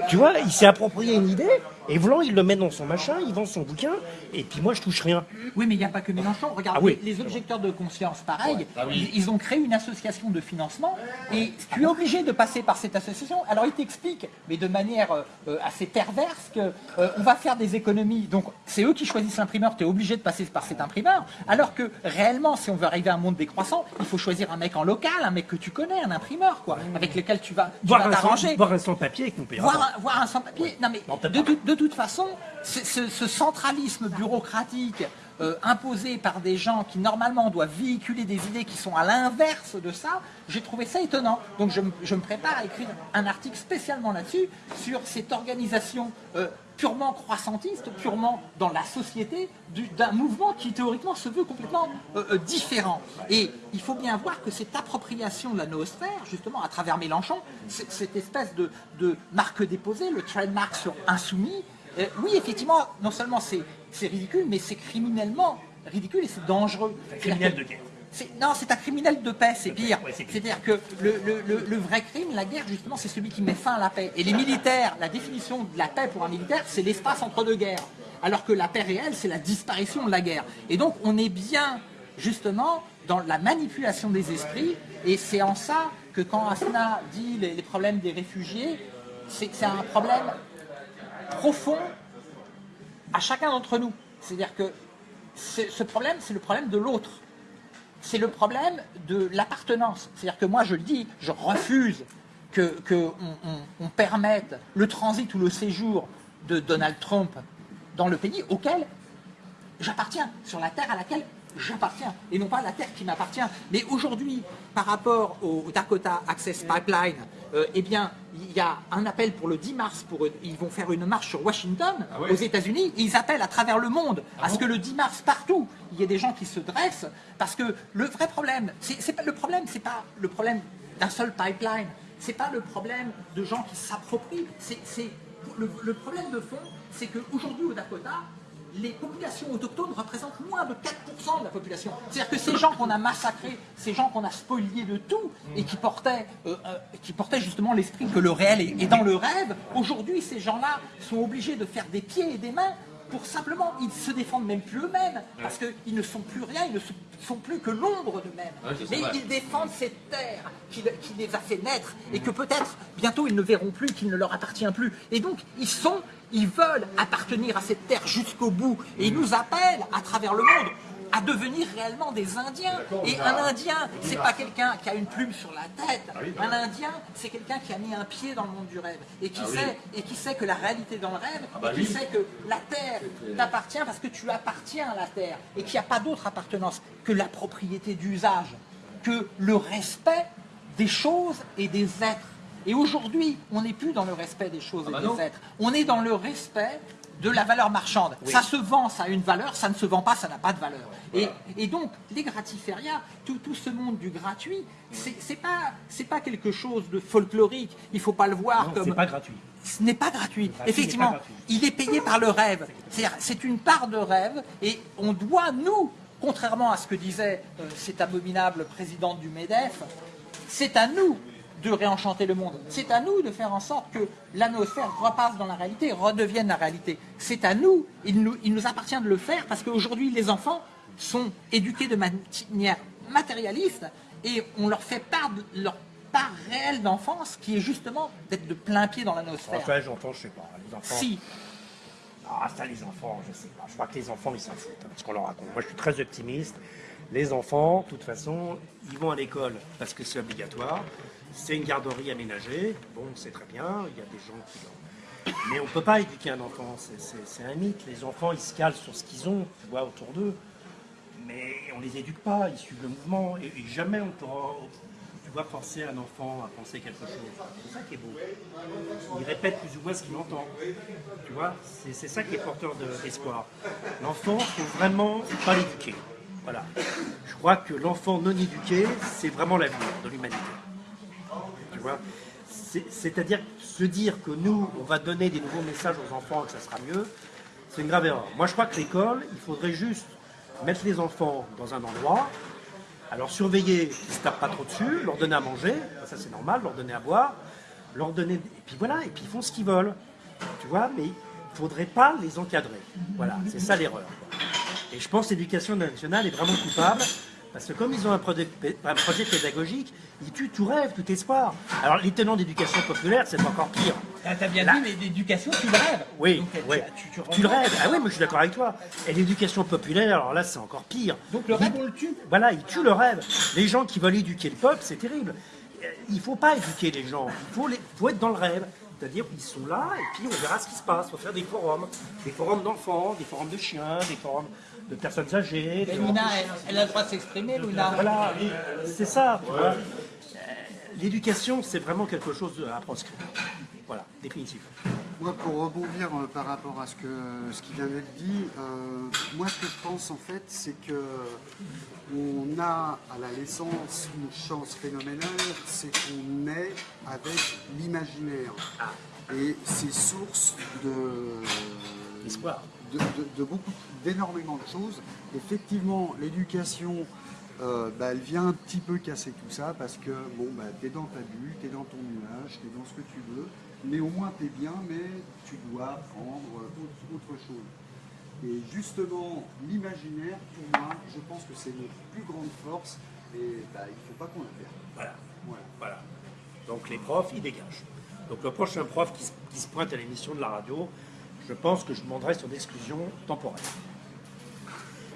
Tu vois, il s'est approprié une idée, Et Vlan, il le met dans son machin, il vend son bouquin, et puis moi, je touche rien. Oui, mais il n'y a pas que Mélenchon. Regarde, Ah oui. les, les objecteurs de conscience, pareil, Ah oui. ils, ils ont créé une association de financement et tu es obligé de passer par cette association. Alors ils t'expliquent, mais de manière euh, euh, assez perverse, que euh, on va faire des économies. Donc c'est eux qui choisissent l'imprimeur, tu es obligé de passer par cet imprimeur. Alors que réellement, si on veut arriver à un monde décroissant, il faut choisir un mec en local, un mec que tu connais, un imprimeur, quoi, avec lequel tu vas, t'arranger. voir un sans-papier avec mon père. Voir un, sans-papier. Non, mais de, de toute façon, ce, ce- ce centralisme bureaucratique euh, imposé par des gens qui normalement doivent véhiculer des idées qui sont à l'inverse de ça, j'ai trouvé ça étonnant. Donc je, me- je me prépare à écrire un article spécialement là-dessus, sur cette organisation euh, purement croissantiste, purement dans la société, du- d'un mouvement qui théoriquement se veut complètement euh, euh, différent. Et il faut bien voir que cette appropriation de la noosphère, justement à travers Mélenchon, cette espèce de, de marque déposée, le trademark sur insoumis, euh, oui, effectivement, non seulement c'est ridicule, mais c'est criminellement ridicule et c'est dangereux. criminel de guerre. Non, c'est un criminel de paix, c'est pire. ouais. C'est-à-dire que le, le- le- le vrai crime, la guerre, justement, c'est celui qui met fin à la paix. Et les militaires, la définition de la paix pour un militaire, c'est l'espace entre deux guerres. Alors que la paix réelle, c'est la disparition de la guerre. Et donc, on est bien, justement, dans la manipulation des esprits. Et c'est en ça que quand Asna dit les, les problèmes des réfugiés, c'est un problème profond à chacun d'entre nous. C'est-à-dire que ce problème, c'est le problème de l'autre. C'est le problème de l'appartenance. C'est-à-dire que moi, je le dis, je refuse que, que on, on- on permette le transit ou le séjour de Donald Trump dans le pays auquel j'appartiens, sur la terre à laquelle j'appartiens, et non pas la terre qui m'appartient. Mais aujourd'hui, par rapport au Dakota Access Pipeline, euh, eh bien, il y a un appel pour le 10 mars, pour, ils vont faire une marche sur Washington, aux États-Unis, ils appellent à travers le monde à ce que le 10 mars, partout, il y ait des gens qui se dressent, parce que le vrai problème, c'est pas le problème, c'est pas le problème d'un seul pipeline, c'est pas le problème de gens qui s'approprient, c'est c'est- le, le problème de fond, c'est qu'aujourd'hui au Dakota, les populations autochtones représentent moins de 4% de la population. C'est-à-dire que ces gens qu'on a massacrés, ces gens qu'on a spoliés de tout et qui portaient, euh, euh, qui portaient justement l'esprit que le réel est, est dans le rêve, aujourd'hui ces gens-là sont obligés de faire des pieds et des mains pour simplement, ils se défendent même plus eux-mêmes, parce qu'ils ne sont plus rien, ils ne sont plus que l'ombre d'eux-mêmes. Ouais, Mais ils défendent cette terre qui, qui les a fait naître et que peut-être bientôt ils ne verront plus, qu'il ne leur appartient plus. Et donc ils sont, ils veulent appartenir à cette terre jusqu'au bout et ils nous appellent à travers le monde à devenir réellement des Indiens. Et un Indien, c'est pas quelqu'un qui a une plume sur la tête. Un Indien, c'est quelqu'un qui a mis un pied dans le monde du rêve et qui sait et qui sait que la réalité est dans le rêve et qui sait que la terre t'appartient parce que tu appartiens à la terre et qu'il n'y a pas d'autre appartenance que la propriété d'usage, que le respect des choses et des êtres. Et aujourd'hui, on n'est plus dans le respect des choses et des êtres. On est dans le respect de la valeur marchande. Ça se vend, ça a une valeur, ça ne se vend pas, ça n'a pas de valeur. Et, et donc, les gratiférias, tout, tout ce monde du gratuit, c'est pas, pas quelque chose de folklorique. Il faut pas le voir Non, comme pas gratuit. ce n'est pas gratuit. gratuit, Effectivement, n'est pas gratuit. il est payé par le rêve. C'est une part de rêve et on doit, nous, contrairement à ce que disait euh, cette abominable présidente du MEDEF, c'est à nous de réenchanter le monde. C'est à nous de faire en sorte que l'atmosphère repasse dans la réalité, redevienne la réalité. C'est à nous, il nous, il nous appartient de le faire parce qu'aujourd'hui, les enfants sont éduqués de manière matérialiste et on leur fait part de leur part réelle d'enfance qui est justement d'être de plein pied dans l'atmosphère. Enfin, enfants, je sais pas. Les enfants. Si, Ah, ça, les enfants, je sais pas. Je crois que les enfants, ils s'en foutent, hein, ce qu'on leur raconte. Moi, je suis très optimiste. Les enfants, de toute façon, ils vont à l'école parce que c'est obligatoire. C'est une garderie aménagée. Bon, c'est très bien. Il y a des gens qui. Mais on ne peut pas éduquer un enfant. C'est- un mythe. Les enfants, ils se calent sur ce qu'ils ont, tu vois, autour d'eux. Mais on les éduque pas. Ils suivent le mouvement. Et, jamais on pourra, tu forcer un enfant à penser quelque chose. C'est ça qui est beau. Il répète plus ou moins ce qu'il entend. Tu vois, c'est ça qui est porteur de- d'espoir. L'enfant, il faut vraiment pas l'éduquer. Voilà. Je crois que l'enfant non éduqué, c'est vraiment l'avenir de l'humanité. C'est-à-dire se dire que nous, on va donner des nouveaux messages aux enfants et que ça sera mieux, c'est une grave erreur. Moi, je crois que l'école, il faudrait juste mettre les enfants dans un endroit, alors surveiller qu'ils ne se tapent pas trop dessus, leur donner à manger, ça c'est normal, leur donner à boire, leur donner... Et puis voilà, et puis ils font ce qu'ils veulent. Tu vois, mais faudrait pas les encadrer. Voilà, c'est ça l'erreur. Et je pense que l'éducation nationale est vraiment coupable, parce que comme ils ont un projet, un projet pédagogique, ils tuent tout rêve, tout espoir. Alors les tenants d'éducation populaire, c'est encore pire. Ah, T'as bien Là- dit, mais l'éducation, tu le rêves. Oui, Donc, tu- tu- tu tu le rêves. Ah oui, mais je suis d'accord avec toi. Et l'éducation populaire, alors là, c'est encore pire. Donc le rêve, on le tue. Voilà, ils tuent le rêve. Les gens qui veulent éduquer le peuple, c'est terrible. Euh, Il ne faut pas éduquer les gens, il faut, les- faut être dans le rêve. C'est-à-dire qu'ils sont là et puis on verra ce qui se passe. Il faut faire des forums, des forums d'enfants, des forums de chiens, des forums de personnes âgées. Luna, elle, elle a le droit de s'exprimer, Luna. Voilà, c'est ça. Euh, L'éducation, c'est vraiment quelque chose à proscrire. Voilà, définitif. Moi, pour rebondir euh, par rapport à ce, que, ce qui vient d'être dit, euh, moi, ce que je pense, en fait, c'est que on a à la naissance une chance phénoménale, c'est qu'on naît avec l'imaginaire. Et c'est source de, de, de- de beaucoup, d'énormément de choses. Effectivement, l'éducation, euh, bah, elle vient un petit peu casser tout ça parce que bon, bah, t'es dans ta bulle, t'es dans ton nuage, t'es dans ce que tu veux, mais au moins t'es bien, mais tu dois apprendre autre, autre chose. Et justement, l'imaginaire, pour moi, je pense que c'est notre plus grande force et bah, il ne faut pas qu'on la perde. Voilà. Voilà. Voilà. Donc les profs, ils dégagent. Donc le prochain prof qui, se- qui se pointe à l'émission de la radio, je pense que je demanderai son exclusion temporaire.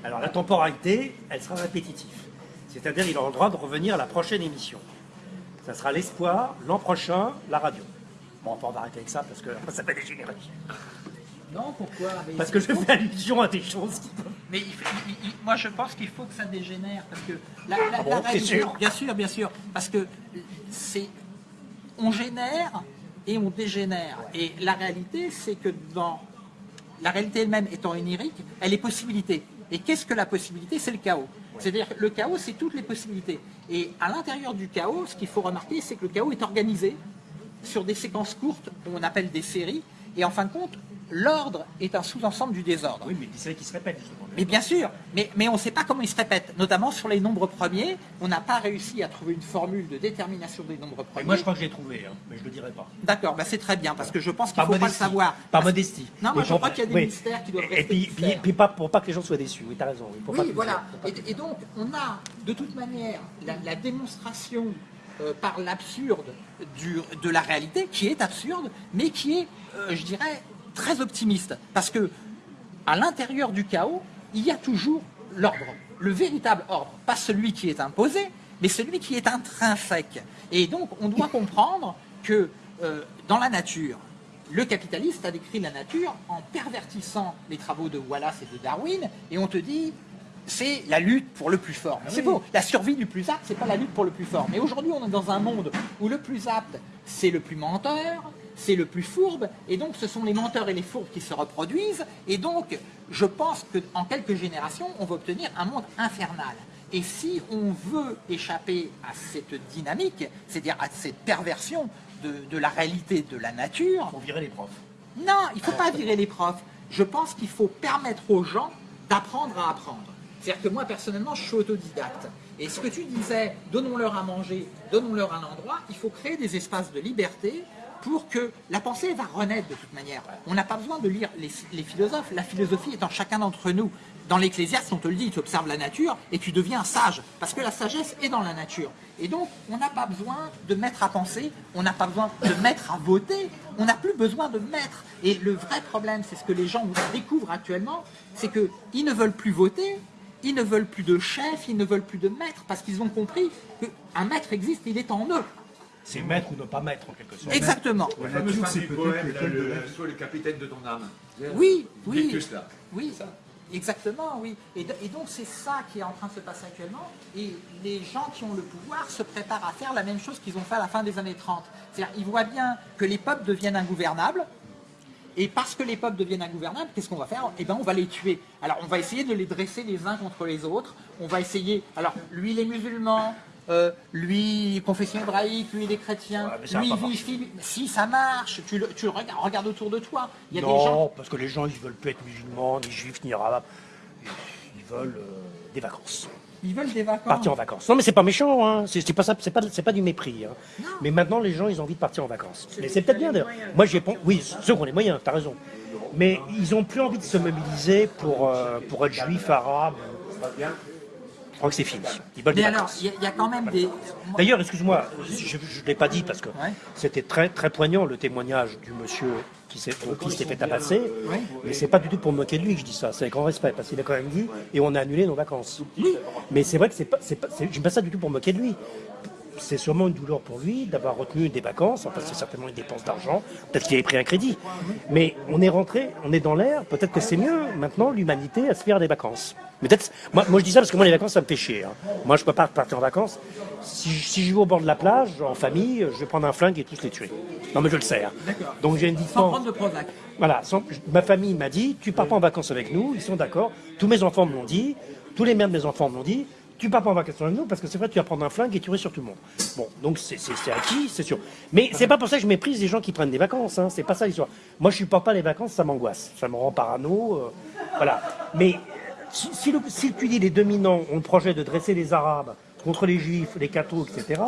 Alors la temporalité, elle sera répétitive. C'est-à-dire il aura le droit de revenir à la prochaine émission. Ça sera l'espoir, l'an prochain, la radio. Bon, on va arrêter avec ça parce que après, ça va dégénérer. Non, pourquoi? Mais Parce que je fais allusion à des choses qui. Mais il faut- il- il- moi, je pense qu'il faut que ça dégénère parce que la, la- Ah bon, la sûr bien sûr, bien sûr, parce que c'est on génère et on dégénère. Et la réalité, c'est que dans la réalité elle-même étant onirique, elle est possibilité. Et qu'est-ce que la possibilité? C'est le chaos. C'est-à-dire le chaos, c'est toutes les possibilités. Et à l'intérieur du chaos, ce qu'il faut remarquer, c'est que le chaos est organisé sur des séquences courtes, qu'on appelle des séries. Et en fin de compte, l'ordre est un sous-ensemble du désordre. Oui, mais c'est vrai qui se répète justement. Mais bien sûr, mais, mais on ne sait pas comment ils se répètent. Notamment sur les nombres premiers, on n'a pas réussi à trouver une formule de détermination des nombres Et premiers. moi je crois que j'ai trouvé, hein, mais je le dirai pas. D'accord, bah c'est très bien, parce que je pense qu'il ne faut pas le savoir. Par modestie. Non, moi Et je crois qu'il y a des oui. mystères qui doivent Et rester puis, puis, puis pas, pour pas que les gens soient déçus. Oui, t'as raison. oui, pour pas Oui, qu'ils- voilà. pour Et, et donc, on a de toute manière la, la démonstration euh, par l'absurde de la réalité, qui est absurde, mais qui est, euh, je dirais, très optimiste. Parce que à l'intérieur du chaos, il y a toujours l'ordre, le véritable ordre, pas celui qui est imposé, mais celui qui est intrinsèque. Et donc, on doit comprendre que euh, dans la nature, le capitaliste a décrit la nature en pervertissant les travaux de Wallace et de Darwin, et on te dit c'est la lutte pour le plus fort. Mais c'est faux. La survie du plus apte, c'est pas la lutte pour le plus fort. Mais aujourd'hui, on est dans un monde où le plus apte, c'est le plus menteur, c'est le plus fourbe, et donc ce sont les menteurs et les fourbes qui se reproduisent. Et donc, je pense qu'en quelques générations, on va obtenir un monde infernal. Et si on veut échapper à cette dynamique, c'est-à-dire à cette perversion de, de la réalité de la nature, Faut virer les profs. non, il ne faut pas virer les profs. Je pense qu'il faut permettre aux gens d'apprendre à apprendre. C'est-à-dire que moi, personnellement, je suis autodidacte. Et ce que tu disais, donnons-leur à manger, donnons-leur un endroit, il faut créer des espaces de liberté pour que la pensée va renaître de toute manière. On n'a pas besoin de lire les, philosophes, la philosophie est en chacun d'entre nous. Dans l'Ecclésiaste, on te le dit, tu observes la nature et tu deviens sage, parce que la sagesse est dans la nature. Et donc, on n'a pas besoin de mettre à penser, on n'a pas besoin de mettre à voter, on n'a plus besoin de mettre. Et le vrai problème, c'est ce que les gens découvrent actuellement, c'est qu'ils ne veulent plus voter, ils ne veulent plus de chef, ils ne veulent plus de maître, parce qu'ils ont compris qu'un maître existe, il est en eux. C'est mettre ou ne pas mettre en quelque sorte. Exactement. La nature, c'est peut-être le, le capitaine de ton âme. Oui, oui. Là. Oui, exactement, oui. Et, de- et donc c'est ça qui est en train de se passer actuellement. Et les gens qui ont le pouvoir se préparent à faire la même chose qu'ils ont fait à la fin des années 30. C'est-à-dire ils voient bien que les peuples deviennent ingouvernables. Et parce que les peuples deviennent ingouvernables, qu'est-ce qu'on va faire? Eh bien, on va les tuer. Alors, on va essayer de les dresser les uns contre les autres. On va essayer. Alors, lui, les musulmans, euh, lui, confession hébraïque, lui, Ouais, mais ça va lui, Si, ça marche. Tu le, tu le regardes, regarde autour de toi. Il y a des non, gens. parce que les gens, ils veulent plus être musulmans, ni juifs, ni arabes. Ils- veulent euh, des vacances. Ils veulent des vacances. partir en vacances. Non, mais c'est pas méchant, hein. c'est pas ça, c'est pas, c'est pas du mépris. hein. Mais maintenant, les gens, ils ont envie de partir en vacances. Mais c'est peut-être bien d'ailleurs. Moi, j'ai pas- oui, ceux qui ont les moyens, t'as raison. Mais ils ont plus envie de se mobiliser pour, euh, pour être juif, arabe. Je crois que c'est fini. Ils veulent des Mais alors, vacances. il y, a- il y a quand même des. D'ailleurs, excuse-moi, je ne l'ai pas dit parce que Ouais. c'était très, très poignant le témoignage du monsieur qui s'est fait tabasser. Ouais. Mais c'est pas du tout pour me moquer de lui que je dis ça, c'est avec grand respect parce qu'il a quand même dit et on a annulé nos vacances. Mais c'est vrai que c'est pas, c'est pas, je dis pas ça du tout pour me moquer de lui. C'est sûrement une douleur pour lui d'avoir retenu des vacances, enfin c'est certainement une dépense d'argent, peut-être qu'il avait pris un crédit. Mais on est rentré, on est dans l'air, peut-être que c'est mieux maintenant l'humanité à se faire des vacances. Peut-être, moi, moi je dis ça parce que moi les vacances ça me fait chier. hein. Moi je peux pas partir en vacances. Si, je- si je vais au bord de la plage, en famille, je vais prendre un flingue et tous les tuer. Non mais je le sais. hein. Donc j'ai une Sans prendre de Prozac. Voilà, sans- ma famille m'a dit, tu pars pas en vacances avec nous, ils sont d'accord. Tous mes enfants me l'ont dit, tous les mères de mes enfants me l'ont dit, tu pars pas en vacances avec nous parce que c'est vrai, tu vas prendre un flingue et tuer sur tout le monde. Bon, donc c'est acquis, c'est sûr. Mais c'est pas pour ça que je méprise les gens qui prennent des vacances, hein, c'est pas ça l'histoire. Moi, je supporte pas les vacances, ça m'angoisse, ça me rend parano, euh, voilà. Mais si tu dis les dominants ont le projet de dresser les Arabes contre les Juifs, les cathos, etc.,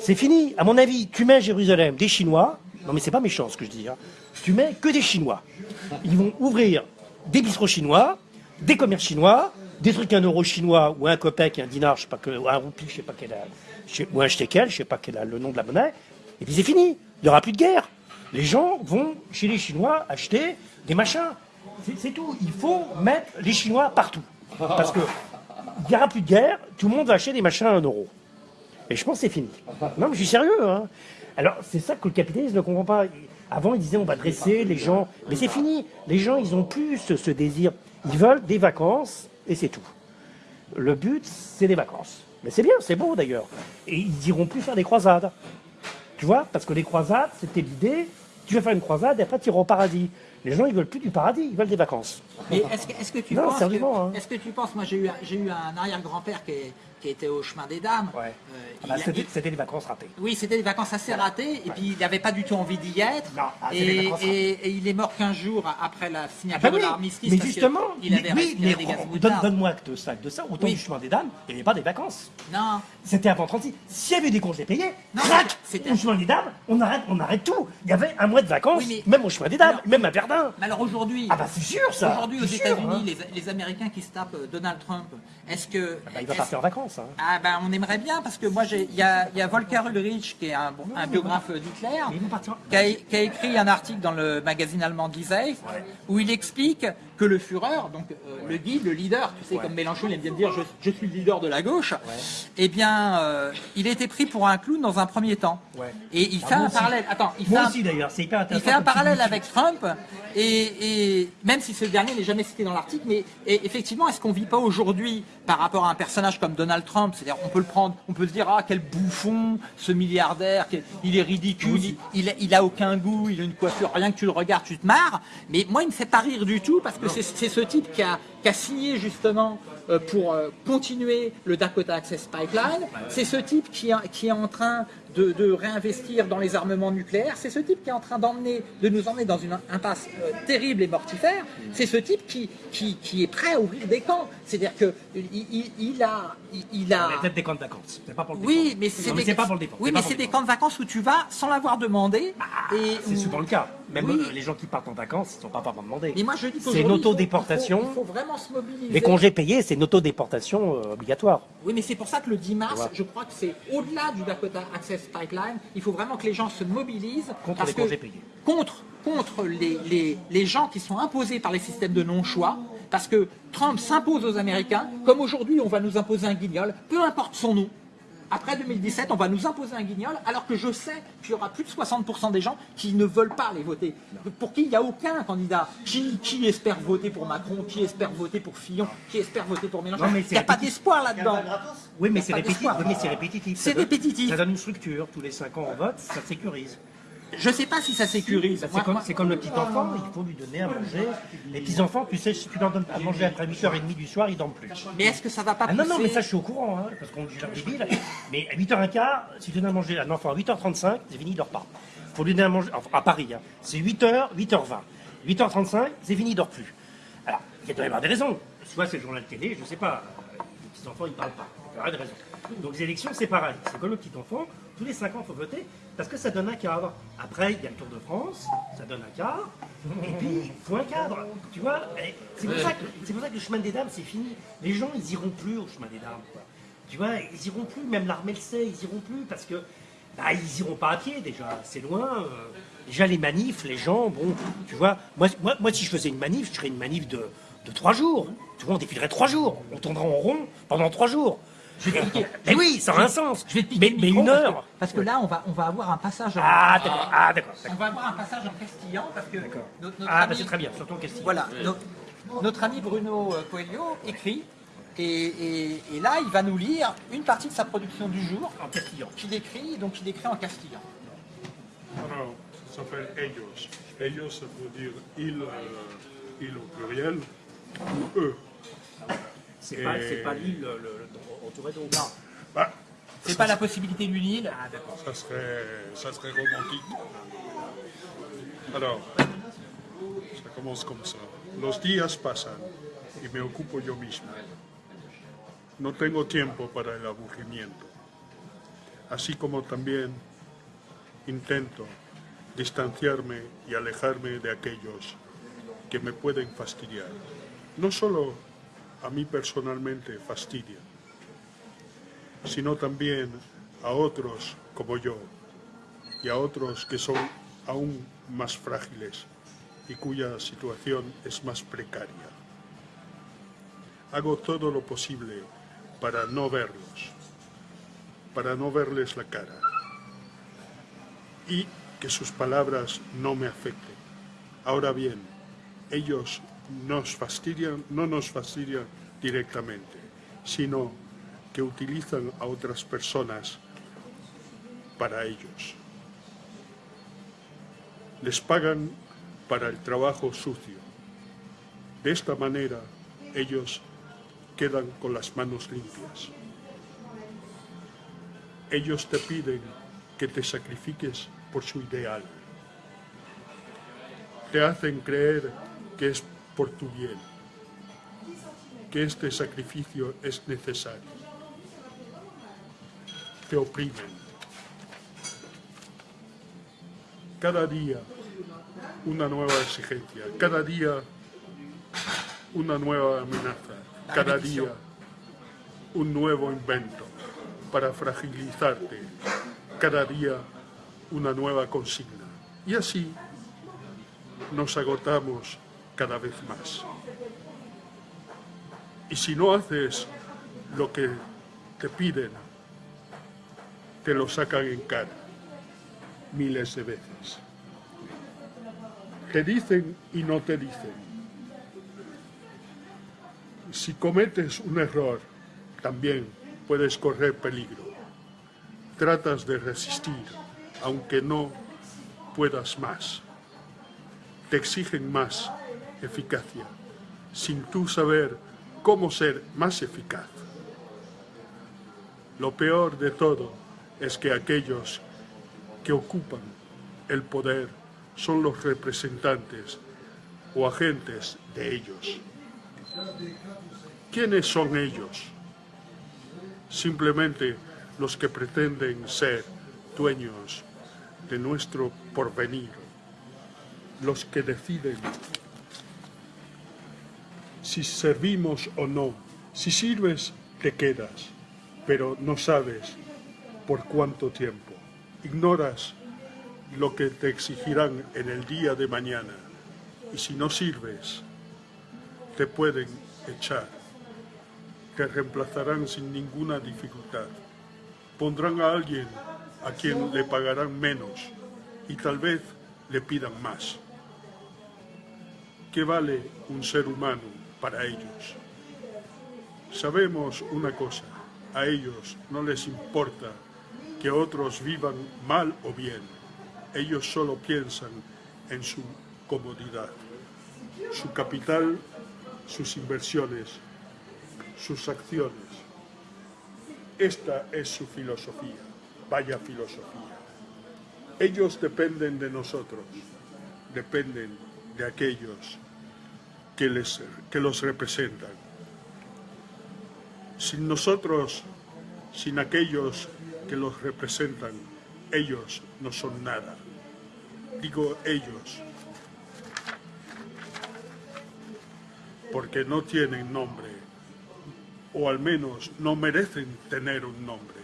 c'est fini. À mon avis, tu mets à Jérusalem des Chinois. Non, mais c'est pas méchant ce que je dis. hein. Tu mets que des Chinois. Ils vont ouvrir des bistrots chinois, des commerces chinois, des trucs un euro chinois ou un copec, un dinar, je sais pas que, ou un roupie, je sais pas quel, ou un shekel, je sais pas quel le nom de la monnaie. Et puis c'est fini. Il n'y aura plus de guerre. Les gens vont chez les Chinois acheter des machins. C'est- tout. Il faut mettre les Chinois partout. Parce que il n'y aura plus de guerre, tout le monde va acheter des machins à un euro. Et je pense que c'est fini. Non, mais je suis sérieux. Hein. Alors, c'est ça que le capitalisme ne comprend pas. Avant, il disait on va dresser les gens. Mais c'est fini. Les gens, ils ont plus ce désir. Ils veulent des vacances et c'est tout. Le but, c'est des vacances. Mais c'est bien, c'est beau d'ailleurs. Et ils iront plus faire des croisades. Tu vois Parce que les croisades, c'était l'idée. Tu vas faire une croisade et après tu iras au paradis. Les gens, ils veulent plus du paradis, ils veulent des vacances. Mais est-ce que, tu Non, penses sérieusement, que, hein. est-ce que tu penses, moi j'ai eu, j'ai eu un arrière-grand-père qui, est- qui était au chemin des dames. Ouais. Euh, Ah bah, c'était des vacances ratées. oui, c'était des vacances assez ratées, et puis il n'avait pas du tout envie d'y être. Non, ah, des et, vacances et- et il est mort 15 jours après la Ah signature bah de l'armistice. mais que justement, il avait mais- mais des gaz donne- moutards. donne-moi acte ça, de ça. Autant Oui. du chemin des dames, il n'y avait pas des vacances. Non, C'était avant 36. S'il y avait des congés payés, Non, crac, au chemin des dames, on arrête, on arrête tout. Il y avait un mois de vacances, Oui, mais- même au chemin des dames, Alors- même à Verdun. mais alors aujourd'hui, Ah bah c'est sûr ça. aujourd'hui aux États-Unis, hein. les, Américains qui se tapent euh, Donald Trump, est-ce que. Ah il va partir en vacances. Hein. Ah ben on aimerait bien parce que moi j'ai il y a, il y a Volker Ulrich qui est un, bon- un biographe d'Hitler qui a, qui a écrit un article dans le magazine allemand Die Zeit où il explique que le Führer, donc euh, le guide, le leader, tu sais comme Mélenchon il aime bien dire je, je suis le leader de la gauche, eh bien euh, il a été pris pour un clown dans un premier temps. Ouais. Et il Ah, fait un aussi. parallèle. Attends, il fait Moi un- aussi d'ailleurs, c'est hyper il intéressant. fait un parallèle avec Trump, et, et même si ce dernier n'est jamais cité dans l'article, mais et effectivement, est-ce qu'on vit pas aujourd'hui par rapport à un personnage comme Donald Trump C'est-à-dire, on peut le prendre, on peut se dire ah quel bouffon, ce milliardaire, quel- il est ridicule, il, il, a- il a aucun goût, il a une coiffure, rien que tu le regardes, tu te marres. Mais moi, il me fait pas rire du tout parce que c'est ce type qui a, qui a signé justement euh, pour euh, continuer le Dakota Access Pipeline. C'est ce type qui, qui est en train de, de réinvestir dans les armements nucléaires. C'est ce type qui est en train d'emmener, de nous emmener dans une impasse euh, terrible et mortifère. C'est ce type qui, qui, qui est prêt à ouvrir des camps. C'est-à-dire que il, il- il a, il, a. Peut-être des camps de vacances. C'est pas pour le Oui, mais c'est des, pas pour le défendre. oui, mais c'est des camps de vacances où tu vas sans l'avoir demandé. et C'est où- souvent le cas. Même Oui. euh, les gens qui partent en vacances, ils ne sont pas vraiment demandés. Mais moi, je dis C'est une autodéportation. Il faut, il faut vraiment se mobiliser. Les congés payés, c'est une autodéportation euh, obligatoire. Oui, mais c'est pour ça que le 10 mars, Ouais. je crois que c'est au-delà du Dakota Access Pipeline. Il faut vraiment que les gens se mobilisent Contre parce les que- congés payés. Contre, contre les, les, les gens qui sont imposés par les systèmes de non-choix. Parce que Trump s'impose aux Américains, comme aujourd'hui on va nous imposer un guignol, peu importe son nom. Après 2017, on va nous imposer un guignol, alors que je sais qu'il y aura plus de 60% des gens qui ne veulent pas aller voter. Pour qui il n'y a aucun candidat. Qui, qui espère voter pour Macron, qui espère voter pour Fillon, qui espère voter pour Mélenchon. Il n'y a pas d'espoir là-dedans. Oui, mais c'est répétitif. Oui, c'est répétitif. Ça donne une structure. Tous les 5 ans, on vote, ça sécurise. Je ne sais pas si ça sécurise. Bah, C'est comme, le petit enfant, il faut lui donner à manger. Les petits enfants, tu sais, si tu leur donnes à manger après 8h30 du soir, ils dorment plus. Mais est-ce que ça va pas Ah non, non, mais ça, je suis au courant, hein, parce qu'on dit leur débile. Mais à 8h15, si tu donnes à manger à un enfant à 8h35, c'est fini, il dort pas. faut lui donner à manger, enfin, à Paris, hein, c'est 8h, 8h20. 8h35, c'est fini, il dort plus. Alors, il doit y avoir des raisons. Soit c'est le journal télé, je sais pas. les petits-enfants, ils ne parlent pas. Il y aura des raisons. Donc les élections, c'est pareil. C'est comme le petit-enfant. Tous les 5 ans, il faut voter parce que ça donne un cadre. Après, il y a le Tour de France, ça donne un cadre. Et puis, il faut un cadre. Tu vois C'est pour, ça que- c'est pour ça que le chemin des dames, c'est fini. Les gens, ils iront plus au chemin des dames. quoi. Tu vois, ils iront plus. Même l'armée le sait, ils iront plus parce que bah, ils iront pas à pied déjà. C'est loin. euh. Déjà, les manifs, les gens, bon, tu vois, moi, moi, moi si je faisais une manif, je ferais une manif de, de 3 jours. Tu vois, on défilerait 3 jours. On tournerait en rond pendant 3 jours. Je vais piquer. Mais oui, ça aura un sens. Je vais te piquer mais, le mais micro une parce que- heure. Parce que, là, on va, on va avoir un passage en, Ah, d'accord. Ah, d'accord. on va avoir un passage en castillan parce que notre, notre Ah, ami- bah, c'est très bien, surtout en question. Voilà, no- notre ami Bruno euh, Coelho écrit et, et- et là il va nous lire une partie de sa production du jour En castillan. qu'il écrit donc il écrit en castillan. Alors, ça s'appelle ellos. Ellos, ça veut dire il, euh, il au pluriel, ou eux. C'est pas, pas l'île le, le- entourée d'eau. Non. Bah, C'est pas la possibilité d'une île. Ah, d'accord. ça serait, ça serait romantique. Alors, ça commence comme ça. Los días pasan y me ocupo yo mismo. No tengo tiempo para el aburrimiento. Así como también intento distanciarme y alejarme de aquellos que me pueden fastidiar. No solo a mí personalmente fastidian, sino también a otros como yo y a otros que son aún más frágiles y cuya situación es más precaria. Hago todo lo posible para no verlos, para no verles la cara y que sus palabras no me afecten. Ahora bien, ellos nos fastidian, no nos fastidian directamente, sino que utilizan a otras personas para ellos. Les pagan para el trabajo sucio. De esta manera, ellos quedan con las manos limpias. Ellos te piden que te sacrifiques por su ideal. Te hacen creer que es por tu bien, que este sacrificio es necesario. Te oprimen. Cada día una nueva exigencia, cada día una nueva amenaza, cada día un nuevo invento para fragilizarte, cada día una nueva consigna. Y así nos agotamos cada vez más. Y si no haces lo que te piden, te lo sacan en cara miles de veces. Te dicen y no te dicen. Si cometes un error, también puedes correr peligro. Tratas de resistir, aunque no puedas más. Te exigen más eficacia, sin tú saber cómo ser más eficaz. Lo peor de todo es que aquellos que ocupan el poder son los representantes o agentes de ellos. ¿Quiénes son ellos? Simplemente los que pretenden ser dueños de nuestro porvenir, los que deciden si servimos o no. Si sirves, te quedas, pero no sabes por cuánto tiempo. Ignoras lo que te exigirán en el día de mañana. Y si no sirves, te pueden echar. Te reemplazarán sin ninguna dificultad. Pondrán a alguien a quien le pagarán menos y tal vez le pidan más. ¿Qué vale un ser humano para ellos? Sabemos una cosa, a ellos no les importa que otros vivan mal o bien. Ellos solo piensan en su comodidad, su capital, sus inversiones, sus acciones. Esta es su filosofía, vaya filosofía. Ellos dependen de nosotros, dependen de aquellos que, les, que los representan. Sin nosotros, sin aquellos que los representan, ellos no son nada. Digo ellos, porque no tienen nombre, o al menos no merecen tener un nombre.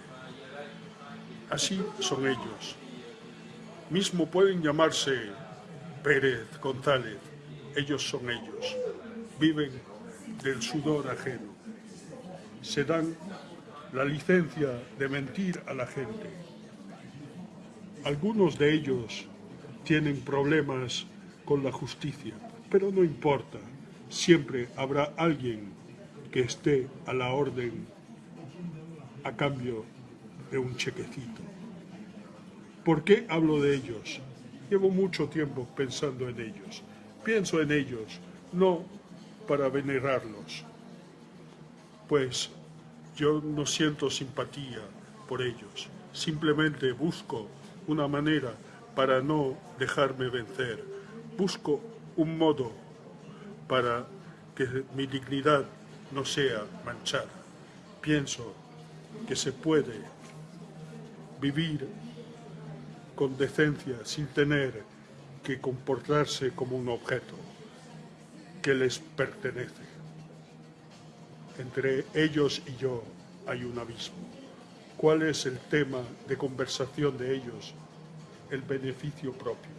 Así son ellos. Mismo pueden llamarse Pérez, González, ellos son ellos. Viven del sudor ajeno. Se dan la licencia de mentir a la gente. Algunos de ellos tienen problemas con la justicia, pero no importa. Siempre habrá alguien que esté a la orden a cambio de un chequecito. ¿Por qué hablo de ellos? Llevo mucho tiempo pensando en ellos. Pienso en ellos, no para venerarlos, pues yo no siento simpatía por ellos. Simplemente busco una manera para no dejarme vencer. Busco un modo para que mi dignidad no sea manchada. Pienso que se puede vivir con decencia sin tener que comportarse como un objeto que les pertenece. Entre ellos y yo hay un abismo. ¿Cuál es el tema de conversación de ellos? El beneficio propio.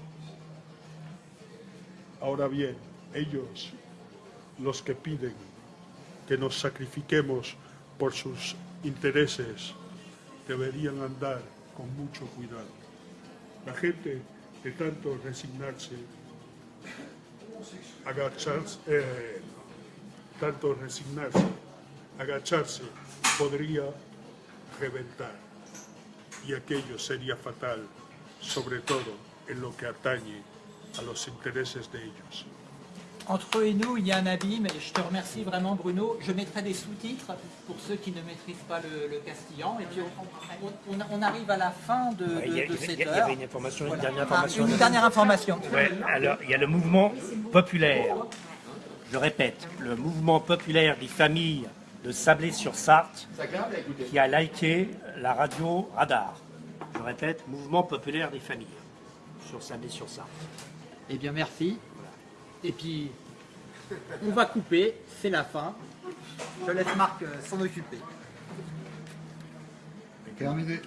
Ahora bien, ellos, los que piden que nos sacrifiquemos por sus intereses, deberían andar con mucho cuidado. La gente de tanto resignarse, agacharse, eh, tanto resignarse, agacharse, podría reventar. Y aquello sería fatal, sobre todo en lo que atañe a los intereses de ellos. Entre eux et nous, il y a un abîme et je te remercie vraiment Bruno. Je mettrai des sous-titres pour ceux qui ne maîtrisent pas le, le castillan. Et puis on, on- on- arrive à la fin de, de- Il y, a- de il y a- cette il y heure. avait une information, une Voilà. dernière information. une dernière information. Ouais, alors, il y a le mouvement populaire. Je répète, le mouvement populaire des familles de Sablé-sur-Sarthe qui a liké la radio Radar. Je répète, mouvement populaire des familles sur Sablé-sur-Sarthe. Eh bien merci. Et puis on va couper, c'est la fin. Je laisse Marc euh, s'en occuper. Terminé.